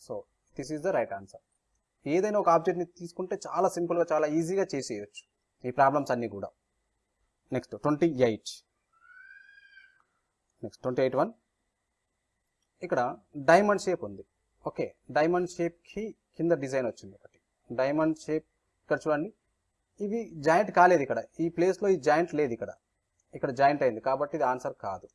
So this is the right answer ఏదైనా ఒక ఆబ్జెక్ట్ని తీసుకుంటే చాలా సింపుల్గా చాలా ఈజీగా చేసేయచ్చు. ఈ ప్రాబ్లమ్స్ అన్నీ కూడా. Next twenty eight next twenty eight one ఇక్కడ డైమండ్ షేప్ ఉంది. ఓకే డైమండ్ షేప్కి కింద డిజైన్ వచ్చింది ఒకటి. డైమండ్ షేప్ ఇక్కడ చూడండి. ఇవి జాయింట్ కాలేదు ఇక్కడ. ఈ ప్లేస్లో ఈ జాయింట్ లేదు ఇక్కడ. ఇక్కడ జాయింట్ అయింది. కాబట్టి ఇది ఆన్సర్ కాదు.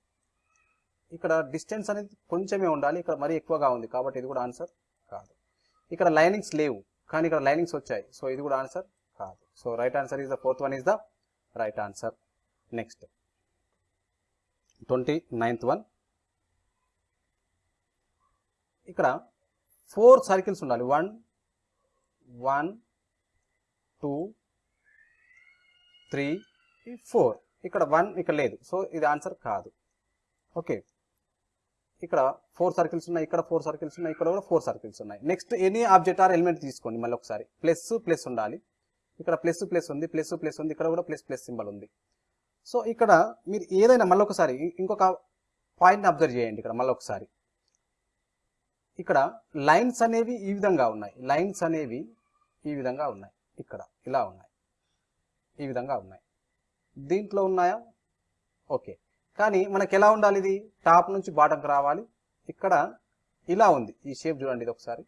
ఇక్కడ డిస్టెన్స్ అనేది కొంచెమే ఉండాలి. ఇక్కడ మరీ ఎక్కువగా ఉంది కాబట్టి ఇది కూడా ఆన్సర్ కాదు. ఇక్కడ లైనింగ్స్ లేవు కానీ ఇక్కడ లైనింగ్స్ వచ్చాయి. సో ఇది కూడా ఆన్సర్ కాదు. So right answer is the fourth one is the right answer next twenty ninth one ఇక్కడ ఫోర్ సర్కిల్స్ ఉండాలి. One one two three four ఇక్కడ వన్ ఇక్కడ లేదు. సో ఇది ఆన్సర్ కాదు. ఓకే ఇక్కడ ఫోర్ సర్కిల్స్ ఉన్నాయి ఇక్కడ ఫోర్ సర్కిల్స్ ఉన్నాయి ఇక్కడ కూడా ఫోర్ సర్కిల్స్ ఉన్నాయి. Next any object or element తీసుకోండి మళ్ళీ ఒకసారి. ప్లస్ ప్లస్ ఉండాలి. ఇక్కడ ప్లస్ ప్లస్ ఉంది ప్లస్ ప్లస్ ఉంది ఇక్కడ కూడా ప్లస్ ప్లస్ సింబల్ ఉంది. సో ఇక్కడ మీరు ఏదైనా మళ్ళీ ఒకసారి ఇంకొక పాయింట్ని అబ్జర్వ్ చేయండి ఇక్కడ మళ్ళీ ఒకసారి. ఇక్కడ లైన్స్ అనేవి ఈ విధంగా ఉన్నాయి. లైన్స్ అనేవి ఈ విధంగా ఉన్నాయి. ఇక్కడ ఇలా ఉన్నాయి. ఈ విధంగా ఉన్నాయి. దీంట్లో ఉన్నాయా? ఓకే కానీ మనకి ఎలా ఉండాలి ఇది టాప్ నుంచి బాటంకి రావాలి. ఇక్కడ ఇలా ఉంది. ఈ షేప్ చూడండి ఇది ఒకసారి.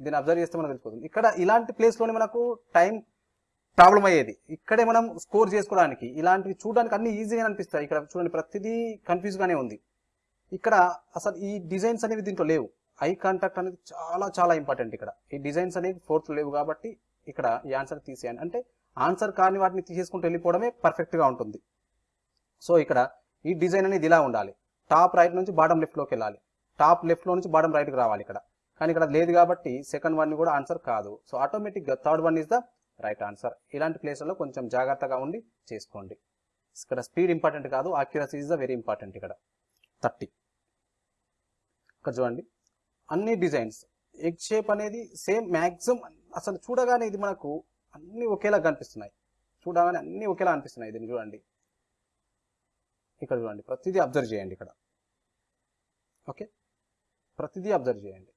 దీన్ని అబ్జర్వ్ చేస్తే మనకు తెలిసిపోతుంది. ఇక్కడ ఇలాంటి ప్లేస్లోనే మనకు టైం ప్రాబ్లం అయ్యేది. ఇక్కడే మనం స్కోర్ చేసుకోవడానికి ఇలాంటివి చూడడానికి అన్ని ఈజీగా అనిపిస్తాయి. ఇక్కడ చూడండి ప్రతిదీ కన్ఫ్యూజ్గానే ఉంది. ఇక్కడ అసలు ఈ డిజైన్స్ అనేవి దీంట్లో లేవు. ఐ కాంటాక్ట్ అనేది చాలా చాలా ఇంపార్టెంట్ ఇక్కడ. ఈ డిజైన్స్ అనేవి ఫోర్త్ లేవు కాబట్టి ఇక్కడ ఈ ఆన్సర్ తీసేయండి. అంటే ఆన్సర్ కాని వాటిని తీసేసుకుంటూ వెళ్ళిపోవడమే పర్ఫెక్ట్గా ఉంటుంది. సో ఇక్కడ ఈ డిజైన్ అనేది ఇలా ఉండాలి. టాప్ రైట్ నుంచి బాటమ్ లెఫ్ట్లోకి వెళ్ళాలి. టాప్ లెఫ్ట్లో నుంచి బాటమ్ రైట్కి రావాలి ఇక్కడ. కానీ ఇక్కడ లేదు కాబట్టి సెకండ్ వన్ కూడా ఆన్సర్ కాదు. సో ఆటోమేటిక్గా third one is the right answer ఇలాంటి ప్లేస్లలో కొంచెం జాగ్రత్తగా ఉండి చేసుకోండి. ఇక్కడ స్పీడ్ ఇంపార్టెంట్ కాదు accuracy is the very important ఇక్కడ. థర్టీ. ఇక్కడ చూడండి. అన్ని డిజైన్స్ ఎగ్ షేప్ అనేది సేమ్ మ్యాక్సిమం అసలు చూడగానే ఇది మనకు అన్ని ఒకేలా కనిపిస్తున్నాయి. చూడగానే అన్ని ఒకేలా అనిపిస్తున్నాయి దీన్ని చూడండి. ఇక్కడ చూడండి. ప్రతిదీ అబ్జర్వ్ చేయండి ఇక్కడ. ఓకే? ప్రతిదీ అబ్జర్వ్ చేయండి.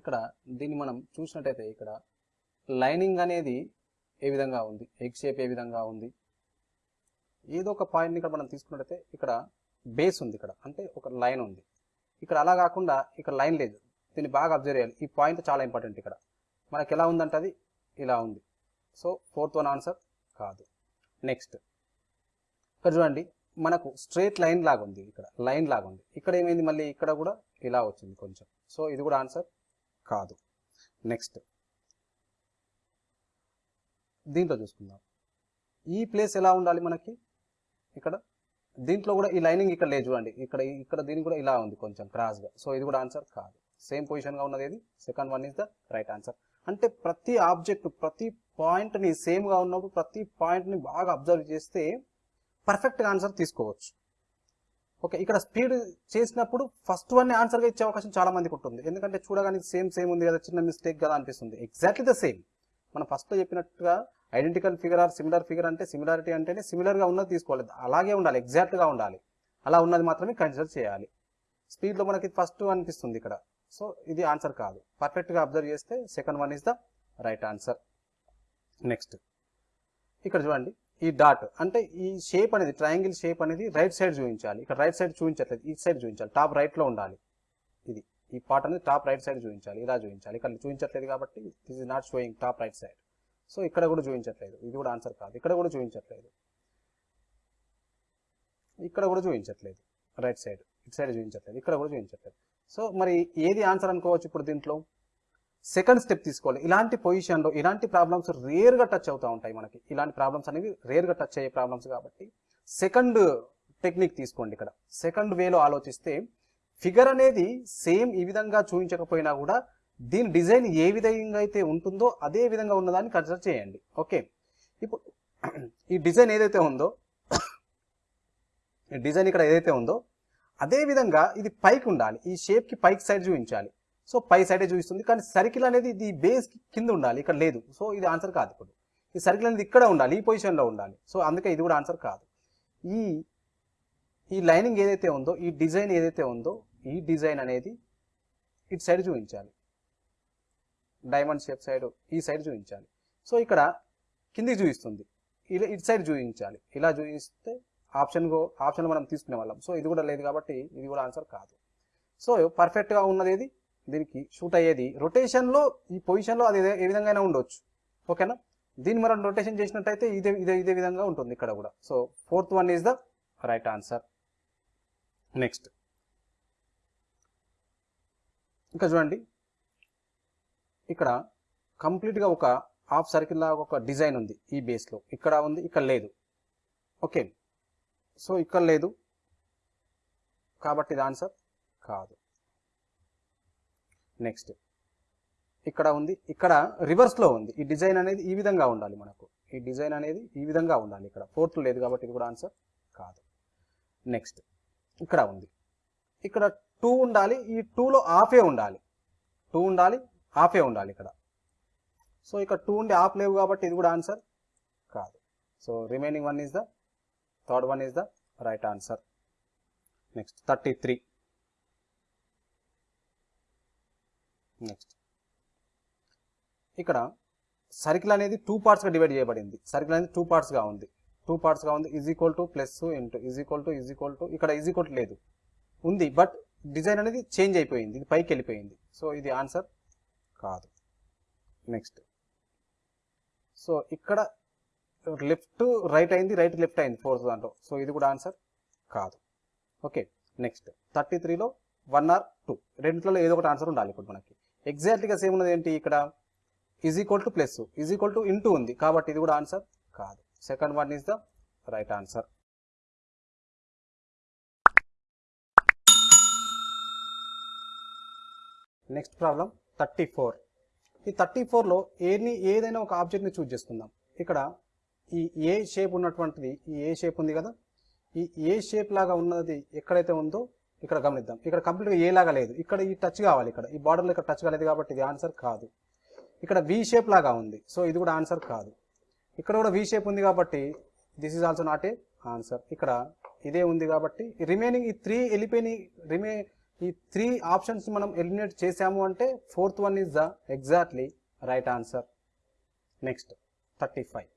ఇక్కడ దీన్ని మనం చూసినట్టయితే ఇక్కడ లైనింగ్ అనేది ఏ విధంగా ఉంది? ఎగ్ షేప్ ఏ విధంగా ఉంది? ఏదో ఒక పాయింట్ని ఇక్కడ మనం తీసుకున్నట్టయితే ఇక్కడ బేస్ ఉంది ఇక్కడ. అంటే ఒక లైన్ ఉంది. ఇక్కడ అలా కాకుండా ఇక్కడ లైన్ లేదు. దీన్ని బాగా అబ్జర్వ్ చేయాలి. ఈ పాయింట్ చాలా ఇంపార్టెంట్ ఇక్కడ. మనకి ఎలా ఉందంటే అది ఇలా ఉంది. సో ఫోర్త్ వన్ ఆన్సర్ కాదు. నెక్స్ట్. ఇక్కడ చూడండి మనకు స్ట్రేట్ లైన్ లాగా ఉంది ఇక్కడ లైన్ లాగా ఉంది ఇక్కడ ఏమైంది మళ్ళీ? ఇక్కడ కూడా ఇలా వచ్చింది కొంచెం. సో ఇది కూడా ఆన్సర్ కాదు. నెక్స్ట్ దీంట్లో చూసుకుందాం. ఈ ప్లేస్ ఎలా ఉండాలి మనకి? ఇక్కడ. దీంట్లో కూడా ఈ లైనింగ్ ఇక్కడ లేదు చూడండి. ఇక్కడ ఇక్కడ దీనికి కూడా ఇలా ఉంది కొంచెం క్రాస్గా సో ఇది కూడా ఆన్సర్ కాదు. సేమ్ పొజిషన్గా ఉన్నది ఏది? Second one is the right answer అంటే ప్రతి ఆబ్జెక్ట్ ప్రతి పాయింట్ని సేమ్గా ఉన్నప్పుడు ప్రతి పాయింట్ని బాగా అబ్జర్వ్ చేస్తే పర్ఫెక్ట్గా ఆన్సర్ తీసుకోవచ్చు. ఓకే ఇక్కడ స్పీడ్ చేసినప్పుడు ఫస్ట్ వన్ ఆన్సర్గా ఇచ్చే అవకాశం చాలా మందికి ఉంటుంది. ఎందుకంటే చూడగానే సేమ్ సేమ్ ఉంది కదా చిన్న మిస్టేక్ కదా అనిపిస్తుంది. ఎగ్జాక్ట్లీ ద సేమ్ మనం ఫస్ట్లో చెప్పినట్టుగా identical figure or similar figure అంటే సిమిలారిటీ అంటేనే సిమిలర్గా ఉన్నది తీసుకోవాలి. అలాగే ఉండాలి ఎగ్జాక్ట్గా ఉండాలి. అలా ఉన్నది మాత్రమే కన్సిడర్ చేయాలి. స్పీడ్లో మనకి ఫస్ట్ అనిపిస్తుంది ఇక్కడ. సో ఇది ఆన్సర్ కాదు. పర్ఫెక్ట్గా అబ్జర్వ్ చేస్తే second one is the right answer next. ఇక్కడ చూడండి ఈ డాట్ అంటే ఈ షేప్ అనేది ట్రయాంగిల్ షేప్ అనేది రైట్ సైడ్ చూపించాలి. ఇక్కడ రైట్ సైడ్ చూపించట్లేదు ఈ సైడ్ చూపించాలి. టాప్ రైట్లో ఉండాలి. ఇది ఈ పార్ట్ అనేది టాప్ రైట్ సైడ్ చూపించాలి ఇలా చూపించాలి. ఇక్కడ చూపించట్లేదు కాబట్టి this is not showing top right side. So ఇక్కడ కూడా చూపించట్లేదు. ఇది కూడా ఆన్సర్ కాదు. ఇక్కడ కూడా చూపించట్లేదు. ఇక్కడ కూడా చూపించట్లేదు. రైట్ సైడ్ ఇటు సైడ్ చూపించట్లేదు. ఇక్కడ కూడా చూపించట్లేదు. సో మరి ఏది ఆన్సర్ అనుకోవచ్చు ఇప్పుడు దీంట్లో? సెకండ్ స్టెప్ తీసుకోవాలి. ఇలాంటి పొజిషన్లో ఇలాంటి ప్రాబ్లమ్స్ రేర్గా టచ్ అవుతూ ఉంటాయి మనకి. ఇలాంటి ప్రాబ్లమ్స్ అనేవి రేర్గా టచ్ అయ్యే ప్రాబ్లమ్స్ కాబట్టి సెకండ్ టెక్నిక్ తీసుకోండి ఇక్కడ. సెకండ్ వేలో ఆలోచిస్తే ఫిగర్ అనేది సేమ్ ఈ విధంగా చూపించకపోయినా కూడా దీని డిజైన్ ఏ విధంగా అయితే ఉంటుందో అదే విధంగా ఉన్నదాన్ని కన్సిడర్ చేయండి. ఓకే ఇప్పుడు ఈ డిజైన్ ఏదైతే ఉందో ఈ డిజైన్ ఇక్కడ ఏదైతే ఉందో అదే విధంగా ఇది పైకి ఉండాలి. ఈ షేప్కి పైకి సైడ్ చూపించాలి. సో పై సైడే చూపిస్తుంది. కానీ సర్కిల్ అనేది ఇది బేస్ కింద ఉండాలి. ఇక్కడ లేదు. సో ఇది ఆన్సర్ కాదు ఇప్పుడు. ఈ సర్కిల్ అనేది ఇక్కడ ఉండాలి. ఈ పొజిషన్లో ఉండాలి. సో అందుకే ఇది కూడా ఆన్సర్ కాదు. ఈ ఈ లైనింగ్ ఏదైతే ఉందో ఈ డిజైన్ ఏదైతే ఉందో ఈ డిజైన్ అనేది ఇటు సైడ్ చూపించాలి. డైమండ్ షేప్ సైడ్ ఈ సైడ్ చూపించాలి. సో ఇక్కడ కిందికి చూపిస్తుంది. ఇలా ఇటు సైడ్ చూపించాలి. ఇలా చూపిస్తే ఆప్షన్ ఆప్షన్ మనం తీసుకునే వాళ్ళం. సో ఇది కూడా లేదు కాబట్టి ఇది కూడా ఆన్సర్ కాదు. సో పర్ఫెక్ట్గా ఉన్నది ఏది? దీనికి షూట్ అయ్యేది. రొటేషన్లో ఈ పొజిషన్లో అది ఏ- విధంగా అయినా ఉండొచ్చు. ఓకేనా? దీన్ని మనం రొటేషన్ చేసినట్టయితే ఇదే ఇదే ఇదే విధంగా ఉంటుంది ఇక్కడ కూడా. So fourth one is the right answer. Next. ఇంకా చూడండి. ఇక్కడ కంప్లీట్గా ఒక హాఫ్ సర్కిల్ లాగా ఒక డిజైన్ ఉంది ఈ బేస్లో. ఇక్కడ ఉంది ఇక్కడ లేదు. ఓకే. సో ఇక్కడ లేదు. కాబట్టి ఇది ఆన్సర్ కాదు. నెక్స్ట్. ఇక్కడ ఉంది ఇక్కడ రివర్స్లో ఉంది. ఈ డిజైన్ అనేది ఈ విధంగా ఉండాలి మనకు. ఈ డిజైన్ అనేది ఈ విధంగా ఉండాలి ఇక్కడ. ఫోర్త్ లేదు కాబట్టి ఇది కూడా ఆన్సర్ కాదు. నెక్స్ట్ ఇక్కడ ఉంది. ఇక్కడ టూ ఉండాలి ఈ టూలో ఆఫే ఉండాలి. టూ ఉండాలి ఆఫే ఉండాలి ఇక్కడ. సో ఇక్కడ టూ ఉండి ఆఫ్ లేవు కాబట్టి ఇది కూడా ఆన్సర్ కాదు. So remaining one is the third one is the right answer next thirty three next ఇక్కడ సర్కిల్ అనేది టూ పార్ట్స్గా డివైడ్ చేయబడింది. సర్కిల్ అనేది టూ పార్ట్స్గా ఉంది. టూ పార్ట్స్గా ఉంది is equal to plus into is equal to is equal to ఇక్కడ ఈజ్ ఈక్వల్ లేదు. ఉంది బట్ డిజైన్ అనేది చేంజ్ అయిపోయింది ఇది పైకి వెళ్ళిపోయింది. సో ఇది ఆన్సర్ కాదు. నెక్స్ట్ సో ఇక్కడ లెఫ్ట్ రైట్ అయింది రైట్ లెఫ్ట్ అయింది ఫోర్త్ దాంట్లో. సో ఇది కూడా ఆన్సర్ కాదు. ఓకే నెక్స్ట్ థర్టీ త్రీలో వన్ ఆర్ టూ రెండిట్లో ఏదో ఒకటి ఆన్సర్ ఉండాలి ఇప్పుడు మనకి. ఎగ్జాక్ట్గా సేమ్ ఉన్నది ఏంటి ఇక్కడ? Is equal to plus is equal to into ఉంది. కాబట్టి ఇది కూడా ఆన్సర్ కాదు. Second one is the right answer next problem thirty four ఈ థర్టీ ఫోర్లో ఏని ఏదైనా ఒక ఆబ్జెక్ట్ని చూజ్ చేసుకుందాం. ఇక్కడ ఈ ఏ షేప్ ఉన్నటువంటిది ఈ ఏ షేప్ ఉంది కదా? ఈ ఏ షేప్ లాగా ఉన్నది ఎక్కడైతే ఉందో ఇక్కడ గమనిద్దాం. ఇక్కడ కంప్లీట్గా ఏలాగా లేదు. ఇక్కడ ఈ టచ్ కావాలి ఇక్కడ. ఈ బార్డర్లో ఇక్కడ టచ్ కాలేదు కాబట్టి ఇది ఆన్సర్ కాదు. ఇక్కడ వి షేప్ లాగా ఉంది. సో ఇది కూడా ఆన్సర్ కాదు. ఇక్కడ కూడా వి షేప్ ఉంది కాబట్టి this is also not a answer ఇక్కడ ఇదే ఉంది కాబట్టి రిమైనింగ్ ఈ త్రీ వెళ్ళిపోయినాయి రిమే ఈ త్రీ ఆప్షన్స్ మనం ఎలిమినేట్ చేసాము అంటే fourth one is the exactly right answer next thirty five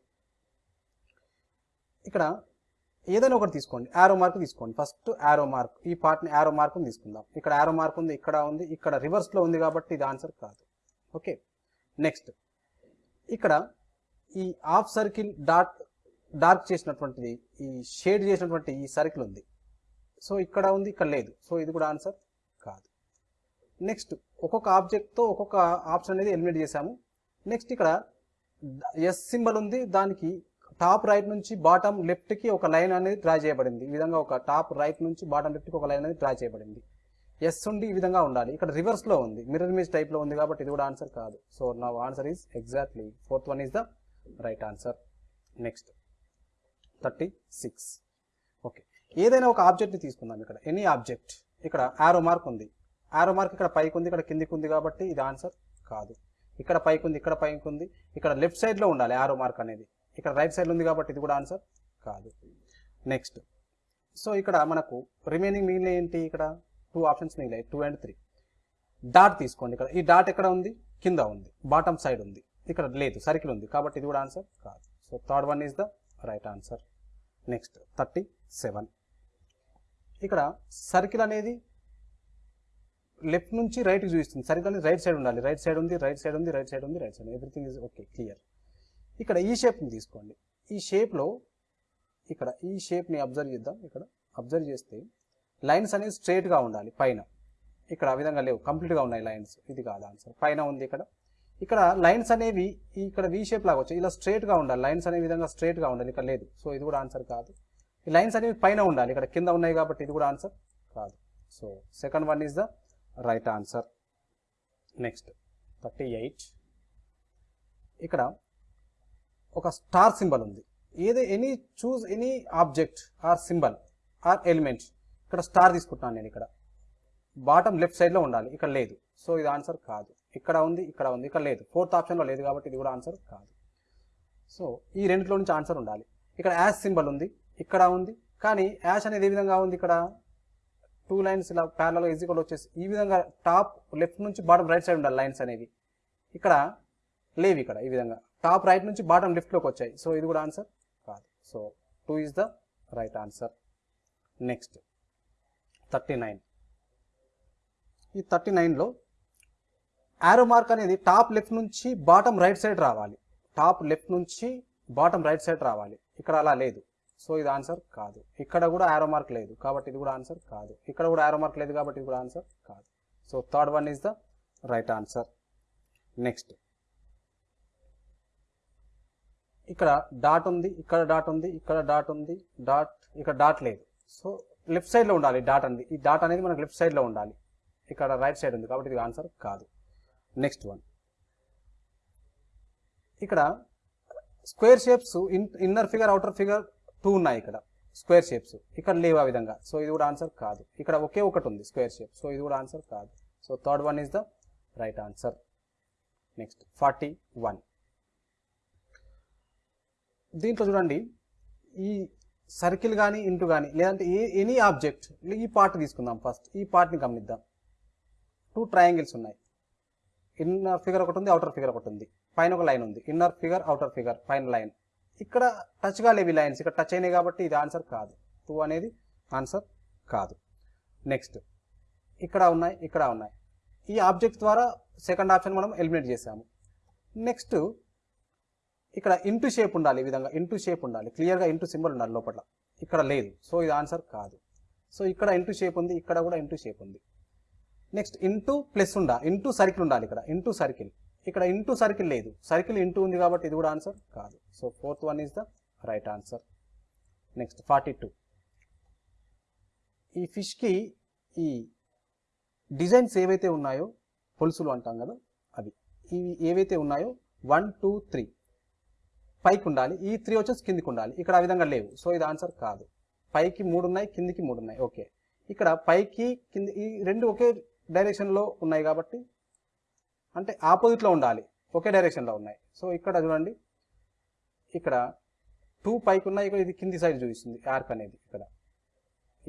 ఇక్కడ ఏదైనా ఒకటి తీసుకోండి. యారో మార్క్ తీసుకోండి. ఫస్ట్ యారో మార్క్ ఈ పార్ట్ని యారో మార్క్ తీసుకుందాం. ఇక్కడ యారో మార్క్ ఉంది ఇక్కడ ఉంది ఇక్కడ రివర్స్లో ఉంది కాబట్టి ఇది ఆన్సర్ కాదు. ఓకే నెక్స్ట్ ఇక్కడ ఈ హాఫ్ సర్కిల్ డార్క్ డార్క్ చేసినటువంటిది ఈ షేడ్ చేసినటువంటి ఈ సర్కిల్ ఉంది. సో ఇక్కడ ఉంది ఇక్కడ లేదు. సో ఇది కూడా ఆన్సర్ కాదు. నెక్స్ట్ ఒక్కొక్క ఆబ్జెక్ట్తో ఒక్కొక్క ఆప్షన్ అనేది ఎలిమినేట్ చేశాము. నెక్స్ట్ ఇక్కడ ఎస్ సింబల్ ఉంది దానికి టాప్ రైట్ నుంచి బాటమ్ లెఫ్ట్కి ఒక లైన్ అనేది డ్రా చేయబడింది. ఈ విధంగా ఒక టాప్ రైట్ నుంచి బాటమ్ లెఫ్ట్కి ఒక లైన్ అనేది డ్రా చేయబడింది. ఎస్ ఉండి ఈ విధంగా ఉండాలి. ఇక్కడ రివర్స్లో ఉంది. మిర్రర్ ఇమేజ్ టైప్లో ఉంది కాబట్టి ఇది కూడా ఆన్సర్ కాదు. సో నా answer is exactly fourth one is the right answer next thirty six okay ఏదైనా ఒక ఆబ్జెక్ట్ని తీసుకుందాం ఇక్కడ. ఎనీ ఆబ్జెక్ట్ ఇక్కడ ఆరో మార్క్ ఉంది. ఆరో మార్క్ ఇక్కడ పైకి ఉంది. ఇక్కడ కిందికి ఉంది కాబట్టి ఇది ఆన్సర్ కాదు. ఇక్కడ పైకి ఉంది. ఇక్కడ పైకి ఉంది. ఇక్కడ లెఫ్ట్ సైడ్లో ఉండాలి ఆరో మార్క్ అనేది. ఇక్కడ రైట్ సైడ్ ఉంది కాబట్టి ఇది కూడా ఆన్సర్ కాదు. నెక్స్ట్ సో ఇక్కడ మనకు రిమైనింగ్ మిగిలిన ఏంటి ఇక్కడ? టూ ఆప్షన్స్ మిగిలాయి. టూ అండ్ త్రీ డాట్ తీసుకోండి ఇక్కడ. ఈ డాట్ ఎక్కడ ఉంది? కింద ఉంది. బాటమ్ సైడ్ ఉంది. ఇక్కడ లేదు. సర్కిల్ ఉంది. కాబట్టి ఇది కూడా ఆన్సర్ కాదు. So third one is the right answer next thirty seven ఇక్కడ సర్కిల్ అనేది లెఫ్ట్ నుంచి రైట్కి చూపిస్తుంది. సర్కిల్ అనేది రైట్ సైడ్ ఉండాలి. రైట్ సైడ్ ఉంది రైట్ సైడ్ ఉంది రైట్ సైడ్ ఉంది right side everything is okay clear ఇక్కడ ఈ షేప్ని తీసుకోండి. ఈ షేప్లో ఇక్కడ ఈ షేప్ని అబ్జర్వ్ చేద్దాం. ఇక్కడ అబ్జర్వ్ చేస్తే లైన్స్ అనేవి స్ట్రైట్గా ఉండాలి పైన. ఇక్కడ ఆ విధంగా లేవు. కంప్లీట్గా ఉన్నాయి లైన్స్ ఇది కాదు ఆన్సర్ పైన ఉంది ఇక్కడ. ఇక్కడ లైన్స్ అనేవి ఇక్కడ వీ షేప్ లాగా వచ్చాయి. ఇలా స్ట్రైట్గా ఉండాలి. లైన్స్ అనే విధంగా స్ట్రైట్గా ఉండాలి. ఇక్కడ లేదు. సో ఇది కూడా ఆన్సర్ కాదు. ఈ లైన్స్ అనేవి పైన ఉండాలి. ఇక్కడ కింద ఉన్నాయి కాబట్టి ఇది కూడా ఆన్సర్ కాదు. So second one is the right answer next thirty eight ఇక్కడ ఒక స్టార్ సింబల్ ఉంది. ఏది any choose any object or symbol or element ఇక్కడ స్టార్ తీసుకుంటున్నాను నేను ఇక్కడ. బాటమ్ లెఫ్ట్ సైడ్లో ఉండాలి. ఇక్కడ లేదు. సో ఇది ఆన్సర్ కాదు. ఇక్కడ ఉంది ఇక్కడ ఉంది ఇక్కడ లేదు. ఫోర్త్ ఆప్షన్లో లేదు కాబట్టి ఇది కూడా ఆన్సర్ కాదు. సో ఈ రెండిట్లో నుంచి ఆన్సర్ ఉండాలి. ఇక్కడ యాష్ సింబల్ ఉంది ఇక్కడ ఉంది. కానీ యాష్ అనేది ఏ విధంగా ఉంది ఇక్కడ? టూ లైన్స్ ఇలా ప్యారలో ఈజీగా వచ్చేసి ఈ విధంగా టాప్ లెఫ్ట్ నుంచి బాటమ్ రైట్ సైడ్ ఉండాలి లైన్స్ అనేవి. ఇక్కడ లేవు ఇక్కడ ఈ విధంగా. టాప్ రైట్ నుంచి బాటమ్ లెఫ్ట్లోకి వచ్చాయి. సో ఇది కూడా ఆన్సర్ కాదు. So two is the right answer. Next thirty nine. ఈ థర్టీ నైన్లో యారో మార్క్ అనేది టాప్ లెఫ్ట్ నుంచి బాటమ్ రైట్ సైడ్ రావాలి. టాప్ లెఫ్ట్ నుంచి బాటమ్ రైట్ సైడ్ రావాలి. ఇక్కడ అలా లేదు. సో ఇది ఆన్సర్ కాదు. ఇక్కడ కూడా యారో మార్క్ లేదు కాబట్టి ఇది కూడా ఆన్సర్ కాదు. ఇక్కడ కూడా యారో మార్క్ లేదు కాబట్టి ఇది కూడా ఆన్సర్ కాదు. So third one is the right answer. Next ఇక్కడ డాట్ ఉంది ఇక్కడ డాట్ ఉంది ఇక్కడ డాట్ ఉంది డాట్ ఇక్కడ డాట్ లేదు. సో లెఫ్ట్ సైడ్లో ఉండాలి డాట్ అనేది ఈ డాట్ అనేది మనకు లెఫ్ట్ సైడ్లో ఉండాలి. ఇక్కడ రైట్ సైడ్ ఉంది కాబట్టి ఇది ఆన్సర్ కాదు. నెక్స్ట్ వన్ ఇక్కడ square shapes in inner figure outer figure two ఉన్నాయి ఇక్కడ. స్క్వేర్ షేప్స్ ఇక్కడ లేవు ఆ విధంగా. సో ఇది కూడా ఆన్సర్ కాదు. ఇక్కడ ఒకే ఒకటి ఉంది స్క్వేర్ షేప్ సో ఇది కూడా ఆన్సర్ కాదు. So third one is the right answer next forty one దీంట్లో చూడండి ఈ సర్కిల్ కానీ ఇంటూ కానీ లేదంటే ఏ ఎనీ ఆబ్జెక్ట్ ఈ పార్ట్ తీసుకుందాం ఫస్ట్ ఈ పార్ట్ని గమనిద్దాం. టూ ట్రయాంగిల్స్ ఉన్నాయి. ఇన్నర్ ఫిగర్ ఒకటి ఉంది అవుటర్ ఫిగర్ ఒకటి ఉంది. పైన ఒక లైన్ ఉంది. ఇన్నర్ ఫిగర్ అవుటర్ ఫిగర్ పైన లైన్ ఇక్కడ టచ్ కాలేవి లైన్స్ ఇక్కడ టచ్ అయినాయి కాబట్టి ఇది ఆన్సర్ కాదు. టూ అనేది ఆన్సర్ కాదు. నెక్స్ట్ ఇక్కడ ఉన్నాయి ఇక్కడ ఉన్నాయి. ఈ ఆబ్జెక్ట్ ద్వారా సెకండ్ ఆప్షన్ మనం ఎలిమినేట్ చేసాము నెక్స్ట్ ఇక్కడ ఇంటూ షేప్ ఉండాలి ఈ విధంగా ఇంటూ షేప్ ఉండాలి. క్లియర్గా ఇంటూ సింబల్ ఉండాలి లోపల. ఇక్కడ లేదు. సో ఇది ఆన్సర్ కాదు. సో ఇక్కడ ఇంటూ షేప్ ఉంది ఇక్కడ కూడా ఇంటూ షేప్ ఉంది. నెక్స్ట్ ఇంటూ ప్లస్ ఉండా ఇంటూ సర్కిల్ ఉండాలి ఇక్కడ. ఇంటూ సర్కిల్ ఇక్కడ ఇంటూ సర్కిల్ లేదు. సర్కిల్ ఇంటూ ఉంది కాబట్టి ఇది కూడా ఆన్సర్ కాదు. So fourth one is the right answer next forty two ఈ ఫిష్కి ఈ డిజైన్స్ ఏవైతే ఉన్నాయో పొలుసులు అంటాం కదా అవి. ఇవి ఏవైతే ఉన్నాయో వన్ టూ త్రీ పైకి ఉండాలి. ఈ త్రీ వచ్చేసి కిందికి ఉండాలి. ఇక్కడ ఆ విధంగా లేవు. సో ఇది ఆన్సర్ కాదు. పైకి మూడు ఉన్నాయి కిందికి మూడు ఉన్నాయి. ఓకే ఇక్కడ పైకి కింది ఈ రెండు ఒకే డైరెక్షన్లో ఉన్నాయి కాబట్టి అంటే ఆపోజిట్లో ఉండాలి. ఒకే డైరెక్షన్లో ఉన్నాయి. సో ఇక్కడ చూడండి. ఇక్కడ టూ పైకి ఉన్నాయి. ఇక్కడ ఇది కింది సైడ్ చూపిస్తుంది. ఆర్క్ అనేది ఇక్కడ.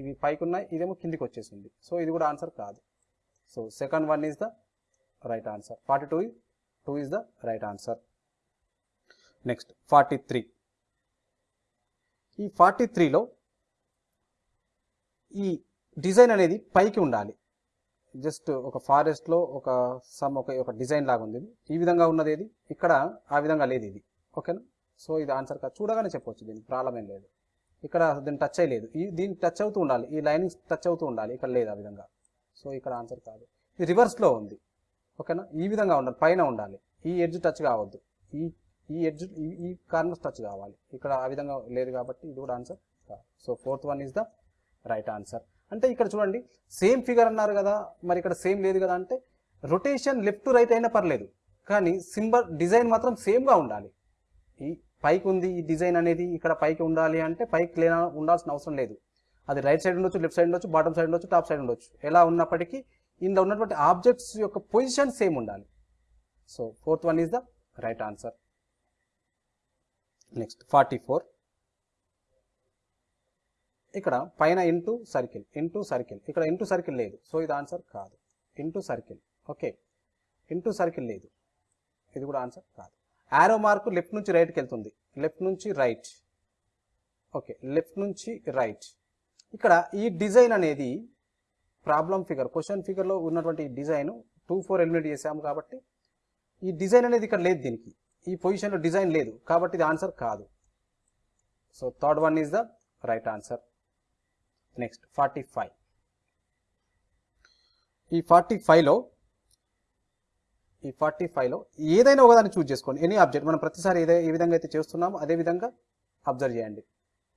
ఇవి పైకి ఉన్నాయి. ఇదేమో కిందికి వచ్చేసింది. సో ఇది కూడా ఆన్సర్ కాదు. So second one is the right answer forty two two is the right answer next forty three. ఈ ఫార్టీ త్రీలో ఈ డిజైన్ అనేది పైకి ఉండాలి. జస్ట్ ఒక ఫారెస్ట్లో ఒక సమ్ ఒక ఒక డిజైన్ లాగా ఉంది. ఈ విధంగా ఉన్నది ఏది? ఇక్కడ ఆ విధంగా లేదు ఇది. ఓకేనా? సో ఇది ఆన్సర్ కాదు చూడగానే చెప్పవచ్చు దీనికి ప్రాబ్లం ఏం లేదు. ఇక్కడ దీన్ని టచ్ అయ్యలేదు. ఈ దీన్ని టచ్ అవుతూ ఉండాలి. ఈ లైనింగ్స్ టచ్ అవుతూ ఉండాలి. ఇక్కడ లేదు ఆ విధంగా. సో ఇక్కడ ఆన్సర్ కాదు. ఇది రివర్స్లో ఉంది. ఓకేనా? ఈ విధంగా ఉండాలి. పైన ఉండాలి. ఈ ఎడ్జ్ టచ్ కావద్దు. ఈ ఈ ఎడ్జ్ ఈ ఈ కార్నర్స్ టచ్ కావాలి. ఇక్కడ ఆ విధంగా లేదు కాబట్టి ఇది కూడా ఆన్సర్ కాదు. So fourth one is the right answer అంటే ఇక్కడ చూడండి సేమ్ ఫిగర్ అన్నారు కదా మరి ఇక్కడ సేమ్ లేదు కదా అంటే రొటేషన్ లెఫ్ట్ రైట్ అయినా పర్లేదు. కానీ సింబల్ డిజైన్ మాత్రం సేమ్గా ఉండాలి. ఈ పైకి ఉంది ఈ డిజైన్ అనేది ఇక్కడ పైకి ఉండాలి అంటే పైకి లేన ఉండాల్సిన అవసరం లేదు. అది రైట్ సైడ్ ఉండొచ్చు లెఫ్ట్ సైడ్ ఉండొచ్చు బాటమ్ సైడ్ ఉండొచ్చు టాప్ సైడ్ ఉండొచ్చు. ఎలా ఉన్నప్పటికీ ఇందులో ఉన్నటువంటి ఆబ్జెక్ట్స్ యొక్క పొజిషన్ సేమ్ ఉండాలి. So fourth one is the right answer next forty four ఇక్కడ పైన ఇంటూ సర్కిల్ ఇంటూ సర్కిల్ ఇక్కడ ఇంటూ సర్కిల్ లేదు. సో ఇది ఆన్సర్ కాదు. Into circle okay into circle లేదు. ఇది కూడా ఆన్సర్ కాదు. యారో మార్క్ లెఫ్ట్ నుంచి రైట్కి వెళ్తుంది. లెఫ్ట్ నుంచి రైట్ ఓకే లెఫ్ట్ నుంచి రైట్ ఇక్కడ ఈ డిజైన్ అనేది ప్రాబ్లం ఫిగర్ క్వశ్చన్ ఫిగర్లో ఉన్నటువంటి డిజైన్ టూ ఫోర్ ఎలిమినేట్ చేసాము కాబట్టి ఈ డిజైన్ అనేది ఇక్కడ లేదు దీనికి. ఈ పొజిషన్లో డిజైన్ లేదు. కాబట్టి ఇది ఆన్సర్ కాదు. So third one is the right answer. Next forty five. ఈ ఫార్టీ ఫైవ్లో ఈ ఫార్టీ ఫైవ్లో ఏదైనా ఒకదాన్ని చూజ్ చేసుకోండి. ఎనీ ఆబ్జెక్ట్ మనం ప్రతిసారి ఏదే ఏ విధంగా అయితే చేస్తున్నామో. అదే విధంగా అబ్జర్వ్ చేయండి.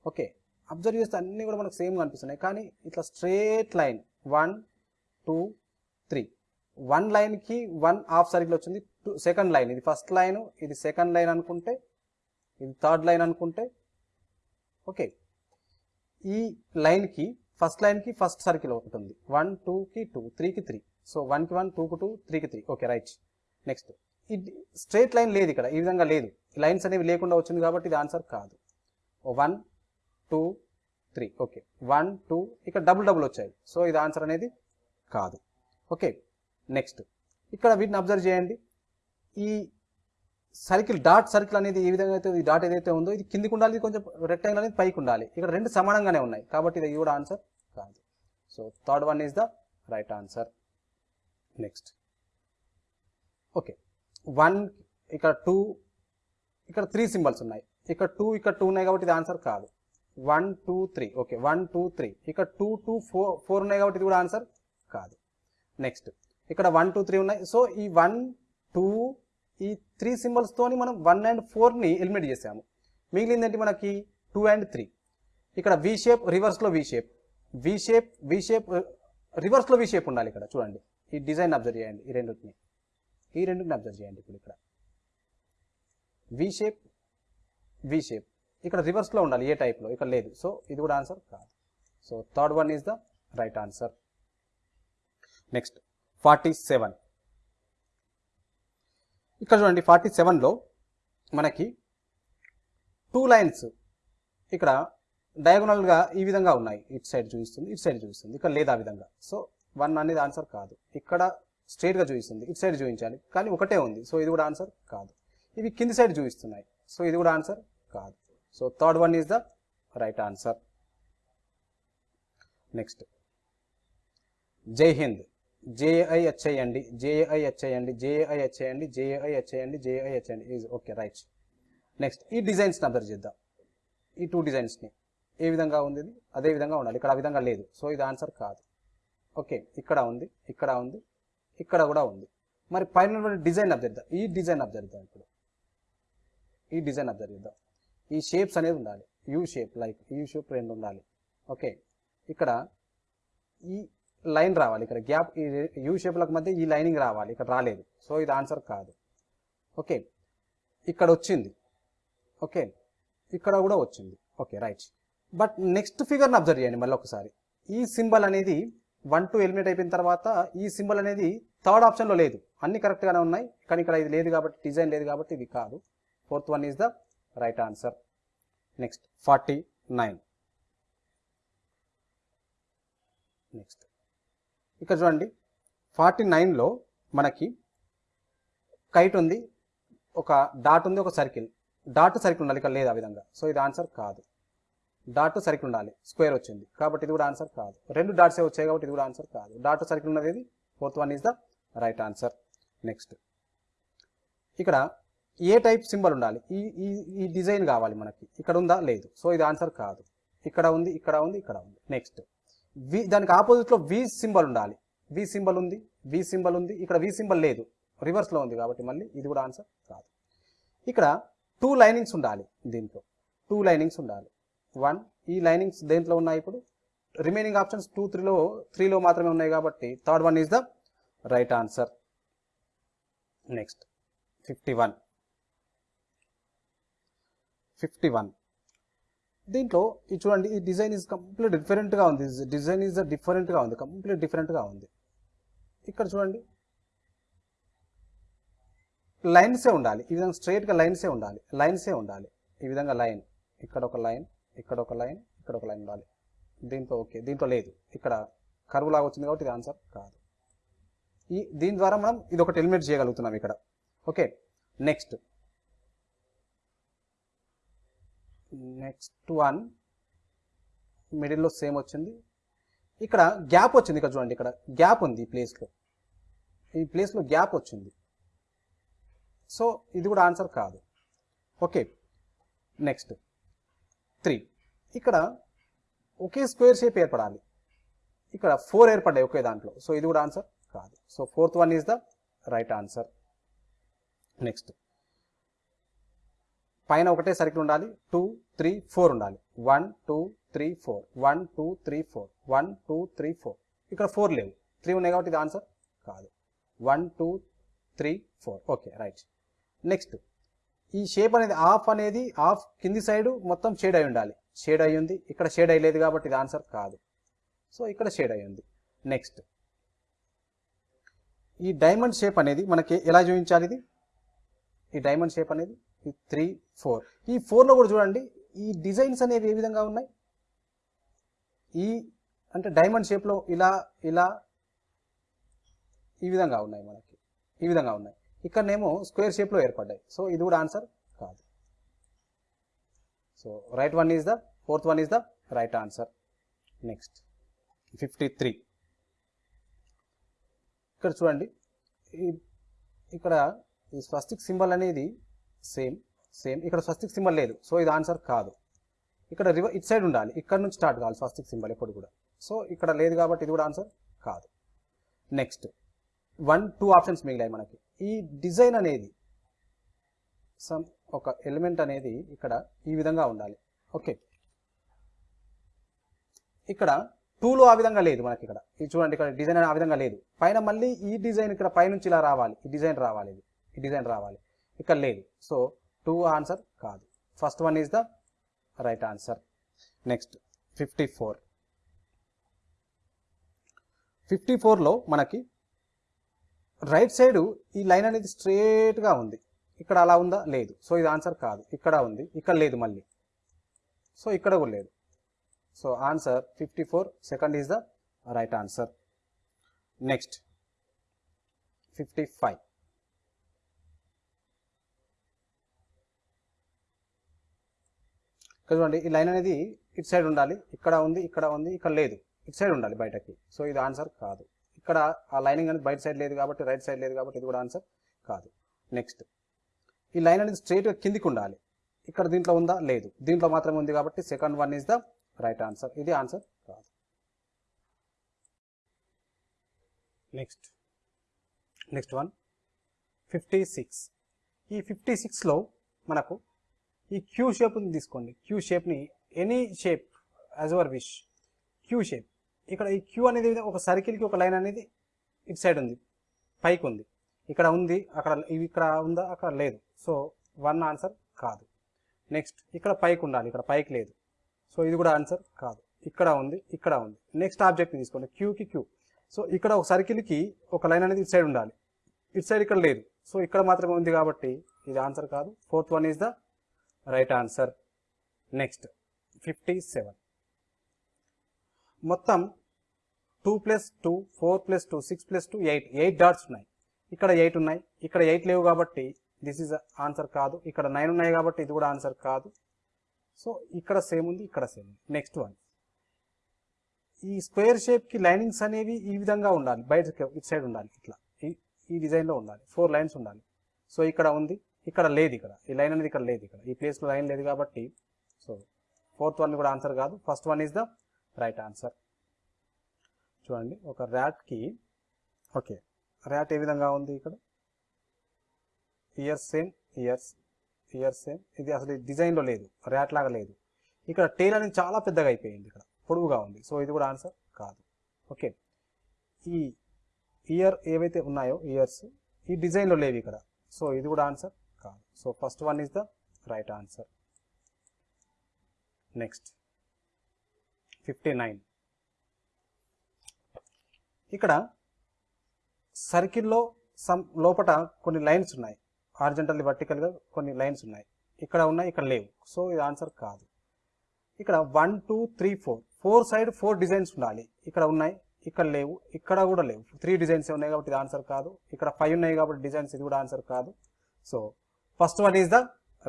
ఓకే అబ్జర్వ్ చేస్తే అన్నీ కూడా మనకు సేమ్గా అనిపిస్తున్నాయి. కానీ ఇట్లా straight line one two three one లైన్కి వన్ హాఫ్ సర్కిల్ వచ్చింది. Two second line. ఇది ఫస్ట్ లైన్ ఇది సెకండ్ లైన్ అనుకుంటే ఇది థర్డ్ లైన్ అనుకుంటే ఓకే. ఈ లైన్కి ఫస్ట్ లైన్కి ఫస్ట్ సర్కిల్ ఉంటుంది. వన్ టూకి టూ త్రీకి త్రీ. సో వన్కి వన్ టూకి టూ త్రీకి త్రీ. Okay right. నెక్స్ట్. ఇది స్ట్రేట్ లైన్ లేదు ఇక్కడ. ఈ విధంగా లేదు. లైన్స్ అనేవి లేకుండా వచ్చింది కాబట్టి ఇది ఆన్సర్ కాదు. One two three. Okay. One two. ఇక్కడ డబుల్ డబుల్ వచ్చాయి. సో ఇది ఆన్సర్ అనేది కాదు. ఓకే. నెక్స్ట్. ఇక్కడ వీటిని అబ్జర్వ్ చేయండి. ఈ సర్కిల్ డాట్ సర్కిల్ అనేది ఏ విధంగా అయితే ఈ డాట్ ఏదైతే ఉందో ఇది కిందికి ఉండాలి ఇది కొంచెం రెక్టాంగిల్ అనేది పైకి ఉండాలి. ఇక్కడ రెండు సమానంగానే ఉన్నాయి. కాబట్టి ఇది కూడా ఆన్సర్ కాదు. So third one is the right answer next okay one ఇక్కడ టూ ఇక్కడ త్రీ సింబల్స్ ఉన్నాయి. ఇక్కడ టూ ఇక్కడ టూ ఉన్నాయి కాబట్టి ఇది ఆన్సర్ కాదు. One two three okay one two three ఇక్కడ టూ టూ ఫోర్ ఫోర్ ఉన్నాయి కాబట్టి ఇది కూడా ఆన్సర్ కాదు. నెక్స్ట్ ఇక్కడ వన్ టూ త్రీ ఉన్నాయి. సో ఈ వన్ టూ ఈ త్రీ సింబల్స్తోని మనం వన్ అండ్ ఫోర్ని ఎలిమినేట్ చేసాము. మిగిలిందేంటి మనకి? టూ అండ్ త్రీ ఇక్కడ వి షేప్ రివర్స్లో V shape V shape V shape రివర్స్లో వి షేప్ ఉండాలి ఇక్కడ. చూడండి. ఈ డిజైన్ అబ్జర్వ్ చేయండి. ఈ రెండుని. ఈ రెండుని అబ్జర్వ్ చేయండి ఇప్పుడు ఇక్కడ. వి షేప్ వి షేప్ ఇక్కడ రివర్స్లో ఉండాలి. ఏ టైప్లో ఇక్కడ లేదు. సో ఇది కూడా ఆన్సర్ కాదు. So third one is the right answer next forty seven. ఇక్కడ చూడండి ఫార్టీ సెవెన్లో మనకి టూ లైన్స్ ఇక్కడ డయాగోనల్గా ఈ విధంగా ఉన్నాయి. ఇటు సైడ్ చూపిస్తుంది ఇటు సైడ్ చూపిస్తుంది. ఇక్కడ లేదా విధంగా. సో వన్ అనేది ఆన్సర్ కాదు. ఇక్కడ స్ట్రైట్గా చూపిస్తుంది. ఇటు సైడ్ చూపించాలి. కానీ ఒకటే ఉంది. సో ఇది కూడా ఆన్సర్ కాదు. ఇవి కింది సైడ్ చూపిస్తున్నాయి. సో ఇది కూడా ఆన్సర్ కాదు. So third one is the right answer next Jai Hind JI వచ్చేయండి జేఐ వచ్చేయండి జేఐ వచ్చేయండి జేఐ వచ్చేయండి జేఐ వచ్చేయండి ఈజ్ ఓకే రైట్ నెక్స్ట్ ఈ డిజైన్స్ని అబ్జర్వ్ చేద్దాం. ఈ టూ డిజైన్స్ని ఏ విధంగా ఉంది అదే విధంగా ఉండాలి. ఇక్కడ ఆ విధంగా లేదు. సో ఇది ఆన్సర్ కాదు. ఓకే ఇక్కడ ఉంది ఇక్కడ ఉంది ఇక్కడ కూడా ఉంది. మరి పైన డిజైన్ అబ్జర్వ్ చేద్దాం. ఈ డిజైన్ అబ్జర్వ్ చేద్దాం ఇప్పుడు. ఈ డిజైన్ అబ్జర్వ్ చేద్దాం. ఈ షేప్స్ అనేది ఉండాలి. U shape like U shape రెండు ఉండాలి. ఓకే ఇక్కడ ఈ లైన్ రావాలి. ఇక్కడ గ్యాప్ ఈ యూ షేప్లకు మధ్య ఈ లైనింగ్ రావాలి. ఇక్కడ రాలేదు. సో ఇది ఆన్సర్ కాదు. ఓకే. ఇక్కడ వచ్చింది. ఓకే. ఇక్కడ కూడా వచ్చింది. Okay right. బట్ నెక్స్ట్ ఫిగర్ని అబ్జర్వ్ చేయండి మళ్ళీ ఒకసారి. ఈ సింబల్ అనేది వన్ టు ఎలిమినేట్ అయిపోయిన తర్వాత ఈ సింబల్ అనేది థర్డ్ ఆప్షన్లో లేదు. అన్ని కరెక్ట్గానే ఉన్నాయి. కానీ ఇక్కడ ఇది లేదు కాబట్టి డిజైన్ లేదు కాబట్టి ఇది కాదు. Fourth one is the right answer. Next forty nine. Next. ఇక్కడ చూడండి. ఫార్టీ నైన్లో మనకి కైట్ ఉంది ఒక డాట్ ఉంది ఒక సర్కిల్ డాట్ సర్కిల్ ఉండాలి ఇక్కడ లేదు ఆ విధంగా. సో ఇది ఆన్సర్ కాదు. డాట్ సర్కిల్ ఉండాలి. స్క్వేర్ వచ్చింది. కాబట్టి ఇది కూడా ఆన్సర్ కాదు. రెండు డాట్సే వచ్చాయి కాబట్టి ఇది కూడా ఆన్సర్ కాదు. డాట్ సర్కిల్ ఉన్నది ఇది fourth one is the right answer next ఇక్కడ ఏ టైప్ సింబల్ ఉండాలి? ఈ ఈ ఈ డిజైన్ కావాలి మనకి. ఇక్కడ ఉందా? లేదు. సో ఇది ఆన్సర్ కాదు. ఇక్కడ ఉంది ఇక్కడ ఉంది ఇక్కడ ఉంది. నెక్స్ట్ వి దానికి ఆపోజిట్లో వి సింబల్ ఉండాలి. వి సింబల్ ఉంది వి సింబల్ ఉంది ఇక్కడ వి సింబల్ లేదు. రివర్స్లో ఉంది కాబట్టి మళ్ళీ ఇది కూడా ఆన్సర్ కాదు ఇక్కడ టూ లైనింగ్స్ ఉండాలి దీంట్లో. టూ లైనింగ్స్ ఉండాలి. వన్ ఈ లైనింగ్స్ దేంట్లో ఉన్నాయి ఇప్పుడు? రిమైనింగ్ ఆప్షన్స్ టూ త్రీలో త్రీలో మాత్రమే ఉన్నాయి కాబట్టి third one is the right answer. Next fifty one. Fifty one. దీంట్లో ఇది చూడండి ఈ డిజైన్ ఇస్ కంప్లీట్ డిఫరెంట్గా ఉంది. డిజైన్ ఈజ్ డిఫరెంట్గా ఉంది. కంప్లీట్ డిఫరెంట్గా ఉంది. ఇక్కడ చూడండి. లైన్సే ఉండాలి. ఈ విధంగా స్ట్రైట్గా లైన్సే ఉండాలి. లైన్సే ఉండాలి. ఈ విధంగా లైన్ ఇక్కడ ఒక లైన్ ఇక్కడ ఒక లైన్ ఇక్కడ ఒక లైన్ ఉండాలి. దీంట్లో ఓకే. దీంట్లో లేదు. ఇక్కడ కరువు లాగా వచ్చింది కాబట్టి ఇది ఆన్సర్ కాదు. ఈ దీని ద్వారా మనం ఇది ఒకటి ఎలిమినేట్ చేయగలుగుతున్నాం ఇక్కడ. ఓకే. నెక్స్ట్ నెక్స్ట్ వన్ మిడిల్లో సేమ్ వచ్చింది. ఇక్కడ గ్యాప్ వచ్చింది ఇక్కడ చూడండి ఇక్కడ గ్యాప్ ఉంది ఈ ప్లేస్లో. ఈ ప్లేస్లో గ్యాప్ వచ్చింది. సో ఇది కూడా ఆన్సర్ కాదు. Okay next three. ఇక్కడ ఒకే స్క్వేర్ షేప్ ఏర్పడాలి. ఇక్కడ ఫోర్ ఏర్పడ్డాయి ఒకే దాంట్లో. సో ఇది కూడా ఆన్సర్ కాదు. So fourth one is the right answer. Next పైన ఒకటే సర్కిల్ ఉండాలి. టూ త్రీ ఫోర్ ఉండాలి. One two three four. One two three four. One two three four. ఇక్కడ ఫోర్ లేవు. త్రీ ఉన్నాయి కాబట్టి ఇది ఆన్సర్ కాదు. One two three four. Okay right. Next ఈ షేప్ అనేది ఆఫ్ అనేది ఆఫ్ కింది సైడ్ మొత్తం షేడ్ అయి ఉండాలి. షేడ్ అయి ఉంది. ఇక్కడ షేడ్ అయ్యలేదు కాబట్టి ఇది ఆన్సర్ కాదు. సో ఇక్కడ షేడ్ అయి ఉంది. నెక్స్ట్ ఈ డైమండ్ షేప్ అనేది మనకి ఎలా చూపించాలి ఇది? ఈ డైమండ్ షేప్ అనేది త్రీ ఫోర్. ఈ ఫోర్లో కూడా చూడండి ఈ డిజైన్స్ అనేవి ఏ విధంగా ఉన్నాయి? ఈ అంటే డైమండ్ షేప్లో ఇలా ఇలా ఈ విధంగా ఉన్నాయి మనకి. ఈ విధంగా ఉన్నాయి. ఇక్కడనేమో స్క్వేర్ షేప్లో ఏర్పడ్డాయి. సో ఇది కూడా ఆన్సర్ కాదు. So right one is the fourth one is the right answer. Next. Fifty three. ఇక్కడ చూడండి ఇక్కడ ఈ స్వస్తిక్ సింబల్ అనేది సేమ్ సేమ్ ఇక్కడ స్వస్తిక్ సింబల్ లేదు. సో ఇది ఆన్సర్ కాదు. ఇక్కడ రివర్ ఇట్ సైడ్ ఉండాలి. ఇక్కడ నుంచి స్టార్ట్ కావాలి స్వస్తిక్ సింబల్ ఎప్పుడు కూడా. సో ఇక్కడ లేదు కాబట్టి ఇది కూడా ఆన్సర్ కాదు. నెక్స్ట్ వన్ టూ ఆప్షన్స్ మిగిలాయి మనకి. ఈ డిజైన్ అనేది సమ్ ఒక ఎలిమెంట్ అనేది ఇక్కడ ఈ విధంగా ఉండాలి. ఓకే ఇక్కడ టూలో ఆ విధంగా లేదు మనకి ఇక్కడ. ఇది చూడండి ఇక్కడ డిజైన్ ఆ విధంగా లేదు. పైన మళ్ళీ ఈ డిజైన్ ఇక్కడ పైనుంచి ఇలా రావాలి. ఈ డిజైన్ రావాలి ఇది. ఈ డిజైన్ రావాలి. ఇక్కడ లేదు. సో టూ ఆన్సర్ కాదు. First one is the right answer next fifty four fifty ఫోర్లో మనకి రైట్ సైడ్ ఈ లైన్ అనేది స్ట్రేట్గా ఉంది. ఇక్కడ అలా ఉందా? లేదు. సో ఇది ఆన్సర్ కాదు. ఇక్కడ ఉంది. ఇక్కడ లేదు మళ్ళీ. సో ఇక్కడ కూడా లేదు. So answer fifty four second is the right answer next fifty five చూడండి ఈ లైన్ అనేది ఇటు సైడ్ ఉండాలి ఇక్కడ ఉంది ఇక్కడ ఉంది ఇక్కడ లేదు. ఇటు సైడ్ ఉండాలి బయటకి. సో ఇది ఆన్సర్ కాదు. ఇక్కడ ఆ లైనింగ్ అనేది బయట సైడ్ లేదు కాబట్టి రైట్ సైడ్ లేదు కాబట్టి ఇది కూడా ఆన్సర్ కాదు. నెక్స్ట్. ఈ లైన్ అనేది స్ట్రైట్గా కిందికి ఉండాలి. ఇక్కడ దీంట్లో ఉందా? లేదు. దీంట్లో మాత్రమే ఉంది కాబట్టి second one is the right answer. ఇది ఆన్సర్ కాదు. Next. Next one. Fifty six. ఈ ఫిఫ్టీ సిక్స్లో మనకు ఈ క్యూ షేప్ని తీసుకోండి. Q షేప్ని any shape as our wish Q shape ఇక్కడ ఈ క్యూ అనేది ఒక సర్కిల్కి ఒక లైన్ అనేది ఇటు సైడ్ ఉంది. పైకి ఉంది. ఇక్కడ ఉంది అక్కడ ఇవి ఇక్కడ ఉందా అక్కడ లేదు. సో వన్ ఆన్సర్ కాదు. నెక్స్ట్ ఇక్కడ పైకి ఉండాలి. ఇక్కడ పైకి లేదు. సో ఇది కూడా ఆన్సర్ కాదు. ఇక్కడ ఉంది ఇక్కడ ఉంది. నెక్స్ట్ ఆబ్జెక్ట్ తీసుకోండి. క్యూకి క్యూ సో ఇక్కడ ఒక సర్కిల్కి ఒక లైన్ అనేది ఇటు సైడ్ ఉండాలి. ఇటు సైడ్ ఇక్కడ లేదు. సో ఇక్కడ మాత్రమే ఉంది కాబట్టి ఇది ఆన్సర్ కాదు. Fourth one is the right answer. Next fifty seven మొత్తం two plus two four plus two six plus two eight eight dots ఉన్నాయి. ఇక్కడ ఎయిట్ ఉన్నాయి. ఇక్కడ ఎయిట్ లేవు కాబట్టి దిస్ ఈజ్ ఆన్సర్ కాదు. ఇక్కడ నైన్ ఉన్నాయి కాబట్టి ఇది కూడా ఆన్సర్ కాదు. సో ఇక్కడ సేమ్ ఉంది ఇక్కడ సేమ్ ఉంది. నెక్స్ట్ వన్ ఈ స్క్వేర్ షేప్కి లైనింగ్స్ అనేవి ఈ విధంగా ఉండాలి. బయట ఇటు సైడ్ ఉండాలి ఇట్లా. ఈ ఈ డిజైన్లో ఉండాలి. ఫోర్ లైన్స్ ఉండాలి. సో ఇక్కడ ఉంది. ఇక్కడ లేదు ఇక్కడ. ఈ లైన్ అనేది ఇక్కడ లేదు ఇక్కడ. ఈ ప్లేస్లో లైన్ లేదు కాబట్టి సో ఫోర్త్ వన్ కూడా ఆన్సర్ కాదు. First one is the right answer చూడండి ఒక ర్యాట్కి ఓకే ర్యాట్ ఏ విధంగా ఉంది ఇక్కడ? Ears same ears ears same ఇది అసలు డిజైన్లో లేదు. ర్యాట్ లాగా లేదు. ఇక్కడ టేల్ అనేది చాలా పెద్దగా అయిపోయింది ఇక్కడ. పొడవుగా ఉంది. సో ఇది కూడా ఆన్సర్ కాదు. ఓకే ఈ ఇయర్ ఏవైతే ఉన్నాయో ఇయర్స్ ఈ డిజైన్లో లేవు ఇక్కడ. సో ఇది కూడా answer So, so first one the the right answer next fifty nine ఇక్కడ సర్కిల్లో సమ్ లోపట కొన్ని లైన్స్ ఉన్నాయి. ఆర్జెంటల్ వర్టికల్గా కొన్ని లైన్స్ ఉన్నాయి. ఇక్కడ ఉన్నాయి ఇక్కడ లేవు. సో ఇది ఆన్సర్ కాదు. ఇక్కడ one two three four four side four designs ఉండాలి. ఇక్కడ ఉన్నాయి ఇక్కడ లేవు ఇక్కడ కూడా లేవు. త్రీ డిజైన్స్ ఉన్నాయి కాబట్టి ఇది ఆన్సర్ కాదు. ఇక్కడ ఫైవ్ ఉన్నాయి కాబట్టి డిజైన్స్ ఇది కూడా ఆన్సర్ కాదు. So first one is the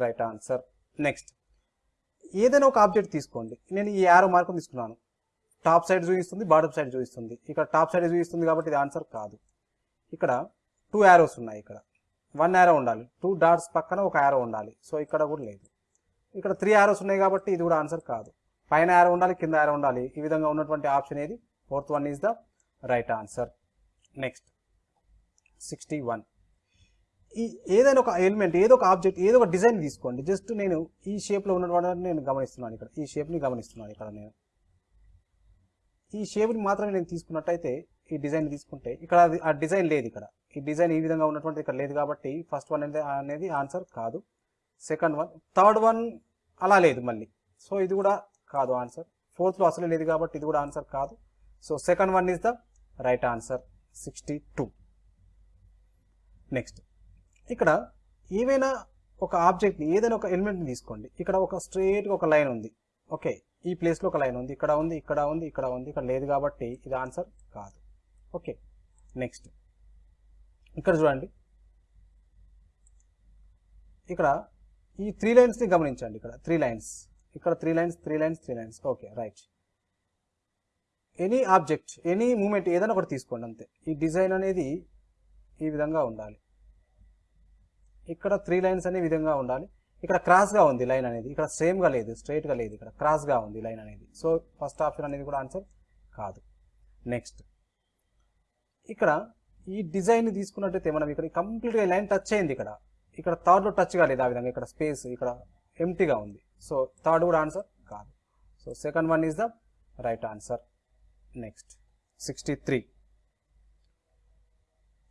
right answer next ఏదైనా ఒక ఆబ్జెక్ట్ తీసుకోండి. నేను ఈ యారో మార్కు తీసుకున్నాను. టాప్ సైడ్ చూపిస్తుంది బాటమ్ సైడ్ చూపిస్తుంది ఇక్కడ టాప్ సైడ్ చూపిస్తుంది కాబట్టి ఇది ఆన్సర్ కాదు. ఇక్కడ టూ యారోస్ ఉన్నాయి ఇక్కడ. వన్ యారో ఉండాలి. టూ డాట్స్ పక్కన ఒక యారో ఉండాలి. సో ఇక్కడ కూడా లేదు. ఇక్కడ త్రీ యారోస్ ఉన్నాయి కాబట్టి ఇది కూడా ఆన్సర్ కాదు. పైన యారో ఉండాలి కింద యారో ఉండాలి. ఈ విధంగా ఉన్నటువంటి ఆప్షన్ ఏది? Fourth one is the right answer next sixty one ఈ ఏదైనా ఒక ఎలిమెంట్ ఏదో ఒక ఆబ్జెక్ట్ ఏదో ఒక డిజైన్ తీసుకోండి. జస్ట్ నేను ఈ షేప్లో ఉన్నటువంటి నేను గమనిస్తున్నాను ఇక్కడ. ఈ షేప్ని గమనిస్తున్నాను ఇక్కడ నేను. ఈ షేప్ని మాత్రమే నేను తీసుకున్నట్టయితే ఈ డిజైన్ తీసుకుంటే ఇక్కడ అది ఆ డిజైన్ లేదు ఇక్కడ. ఈ డిజైన్ ఈ విధంగా ఉన్నటువంటి ఇక్కడ లేదు కాబట్టి ఫస్ట్ వన్ అనేది అనేది ఆన్సర్ కాదు. సెకండ్ వన్ థర్డ్ వన్ అలా లేదు మళ్ళీ. సో ఇది కూడా కాదు ఆన్సర్ ఫోర్త్లో అసలు లేదు కాబట్టి ఇది కూడా ఆన్సర్ కాదు. So second one is the right answer sixty two next ఇక్కడ ఏవైనా ఒక ఆబ్జెక్ట్ని ఏదైనా ఒక ఎలిమెంట్ని తీసుకోండి. ఇక్కడ ఒక స్ట్రేట్గా ఒక లైన్ ఉంది. ఓకే ఈ ప్లేస్లో ఒక లైన్ ఉంది. ఇక్కడ ఉంది ఇక్కడ ఉంది ఇక్కడ ఉంది ఇక్కడ లేదు కాబట్టి ఇది ఆన్సర్ కాదు. ఓకే నెక్స్ట్ ఇక్కడ చూడండి. ఇక్కడ ఈ త్రీ లైన్స్ని గమనించండి ఇక్కడ. త్రీ లైన్స్ ఇక్కడ three lines three lines three lines okay right any object any moment ఏదైనా ఒకటి తీసుకోండి అంతే. ఈ డిజైన్ అనేది ఈ విధంగా ఉండాలి. ఇక్కడ త్రీ లైన్స్ అనే విధంగా ఉండాలి. ఇక్కడ క్రాస్గా ఉంది లైన్ అనేది. ఇక్కడ సేమ్గా లేదు స్ట్రైట్గా లేదు. ఇక్కడ క్రాస్గా ఉంది లైన్ అనేది. సో ఫస్ట్ ఆప్షన్ అనేది కూడా ఆన్సర్ కాదు. నెక్స్ట్ ఇక్కడ ఈ డిజైన్ తీసుకున్నట్టయితే మనం ఇక్కడ కంప్లీట్గా లైన్ టచ్ అయింది ఇక్కడ. ఇక్కడ థర్డ్లో టచ్ కాలేదు ఆ విధంగా. ఇక్కడ స్పేస్ ఇక్కడ ఎంటీగా ఉంది. సో థర్డ్ కూడా ఆన్సర్ కాదు. So second one is the right answer next sixty three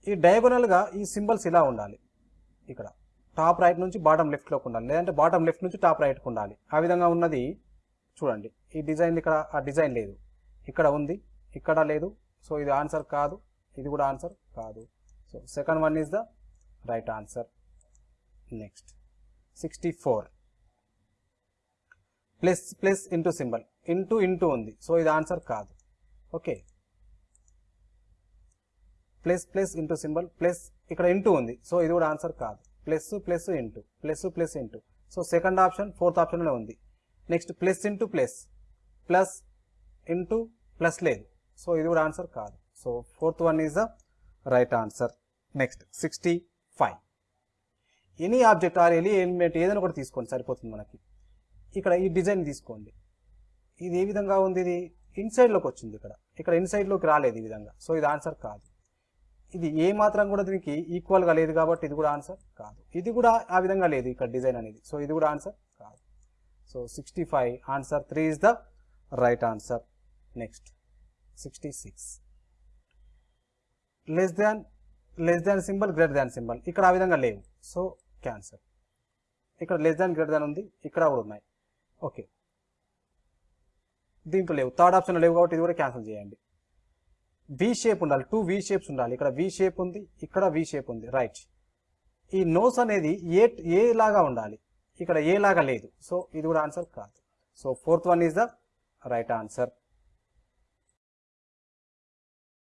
ఈ డయాగోనల్గా ఈ సింబల్స్ ఇలా ఉండాలి. ఇక్కడ. టాప్ రైట్ నుంచి బాటమ్ లెఫ్ట్లోకి ఉండాలి. లేదంటే బాటమ్ లెఫ్ట్ నుంచి టాప్ రైట్కి ఉండాలి. ఆ విధంగా ఉన్నది చూడండి. ఈ డిజైన్ ఇక్కడ ఆ డిజైన్ లేదు. ఇక్కడ ఉంది ఇక్కడ లేదు. సో ఇది ఆన్సర్ కాదు. ఇది కూడా ఆన్సర్ కాదు. So second one is the right answer next sixty four plus plus into symbol into into ఉంది. సో ఇది ఆన్సర్ కాదు. Okay plus plus into symbol plus ఇక్కడ ఇంటూ ఉంది. సో ఇది కూడా ఆన్సర్ కాదు. Plus plus into plus plus into. So second option fourth ఆప్షన్లో ఉంది. Next plus into plus plus into plus లేదు. సో ఇది కూడా ఆన్సర్ కాదు. So fourth one is the right answer. Next sixty five. Any object or ఎలి element ఏదైనా కూడా తీసుకోండి సరిపోతుంది మనకి. ఇక్కడ ఈ డిజైన్ తీసుకోండి. ఇది ఏ విధంగా ఉంది? ఇది ఇన్సైడ్లోకి వచ్చింది ఇక్కడ. ఇక్కడ ఇన్సైడ్లోకి రాలేదు ఈ విధంగా. సో ఇది ఆన్సర్ కాదు. ఇది ఏ మాత్రం కూడా దీనికి ఈక్వల్గా లేదు కాబట్టి ఇది కూడా ఆన్సర్ కాదు. ఇది కూడా ఆ విధంగా లేదు ఇక్కడ డిజైన్ అనేది. సో ఇది కూడా ఆన్సర్ కాదు. So sixty five answer three is the right answer next sixty six less than less than symbol greater than symbol ఇక్కడ ఆ విధంగా లేవు. సో క్యాన్సర్ ఇక్కడ లెస్ దాన్ గ్రేటర్ దాన్ ఉంది. ఇక్కడ కూడా ఉన్నాయి. ఓకే దీంట్లో లేవు. థర్డ్ ఆప్షన్లో లేవు కాబట్టి ఇది కూడా క్యాన్సిల్ చేయండి. వి షేప్ ఉండాలి. టూ వి షేప్స్ ఉండాలి. ఇక్కడ వి షేప్ ఉంది ఇక్కడ వి షేప్ ఉంది. రైట్ ఈ నోస్ అనేది ఏ ఏ లాగా ఉండాలి? ఇక్కడ ఏ లాగా లేదు. సో ఇది కూడా ఆన్సర్ కాదు. So fourth one is the right answer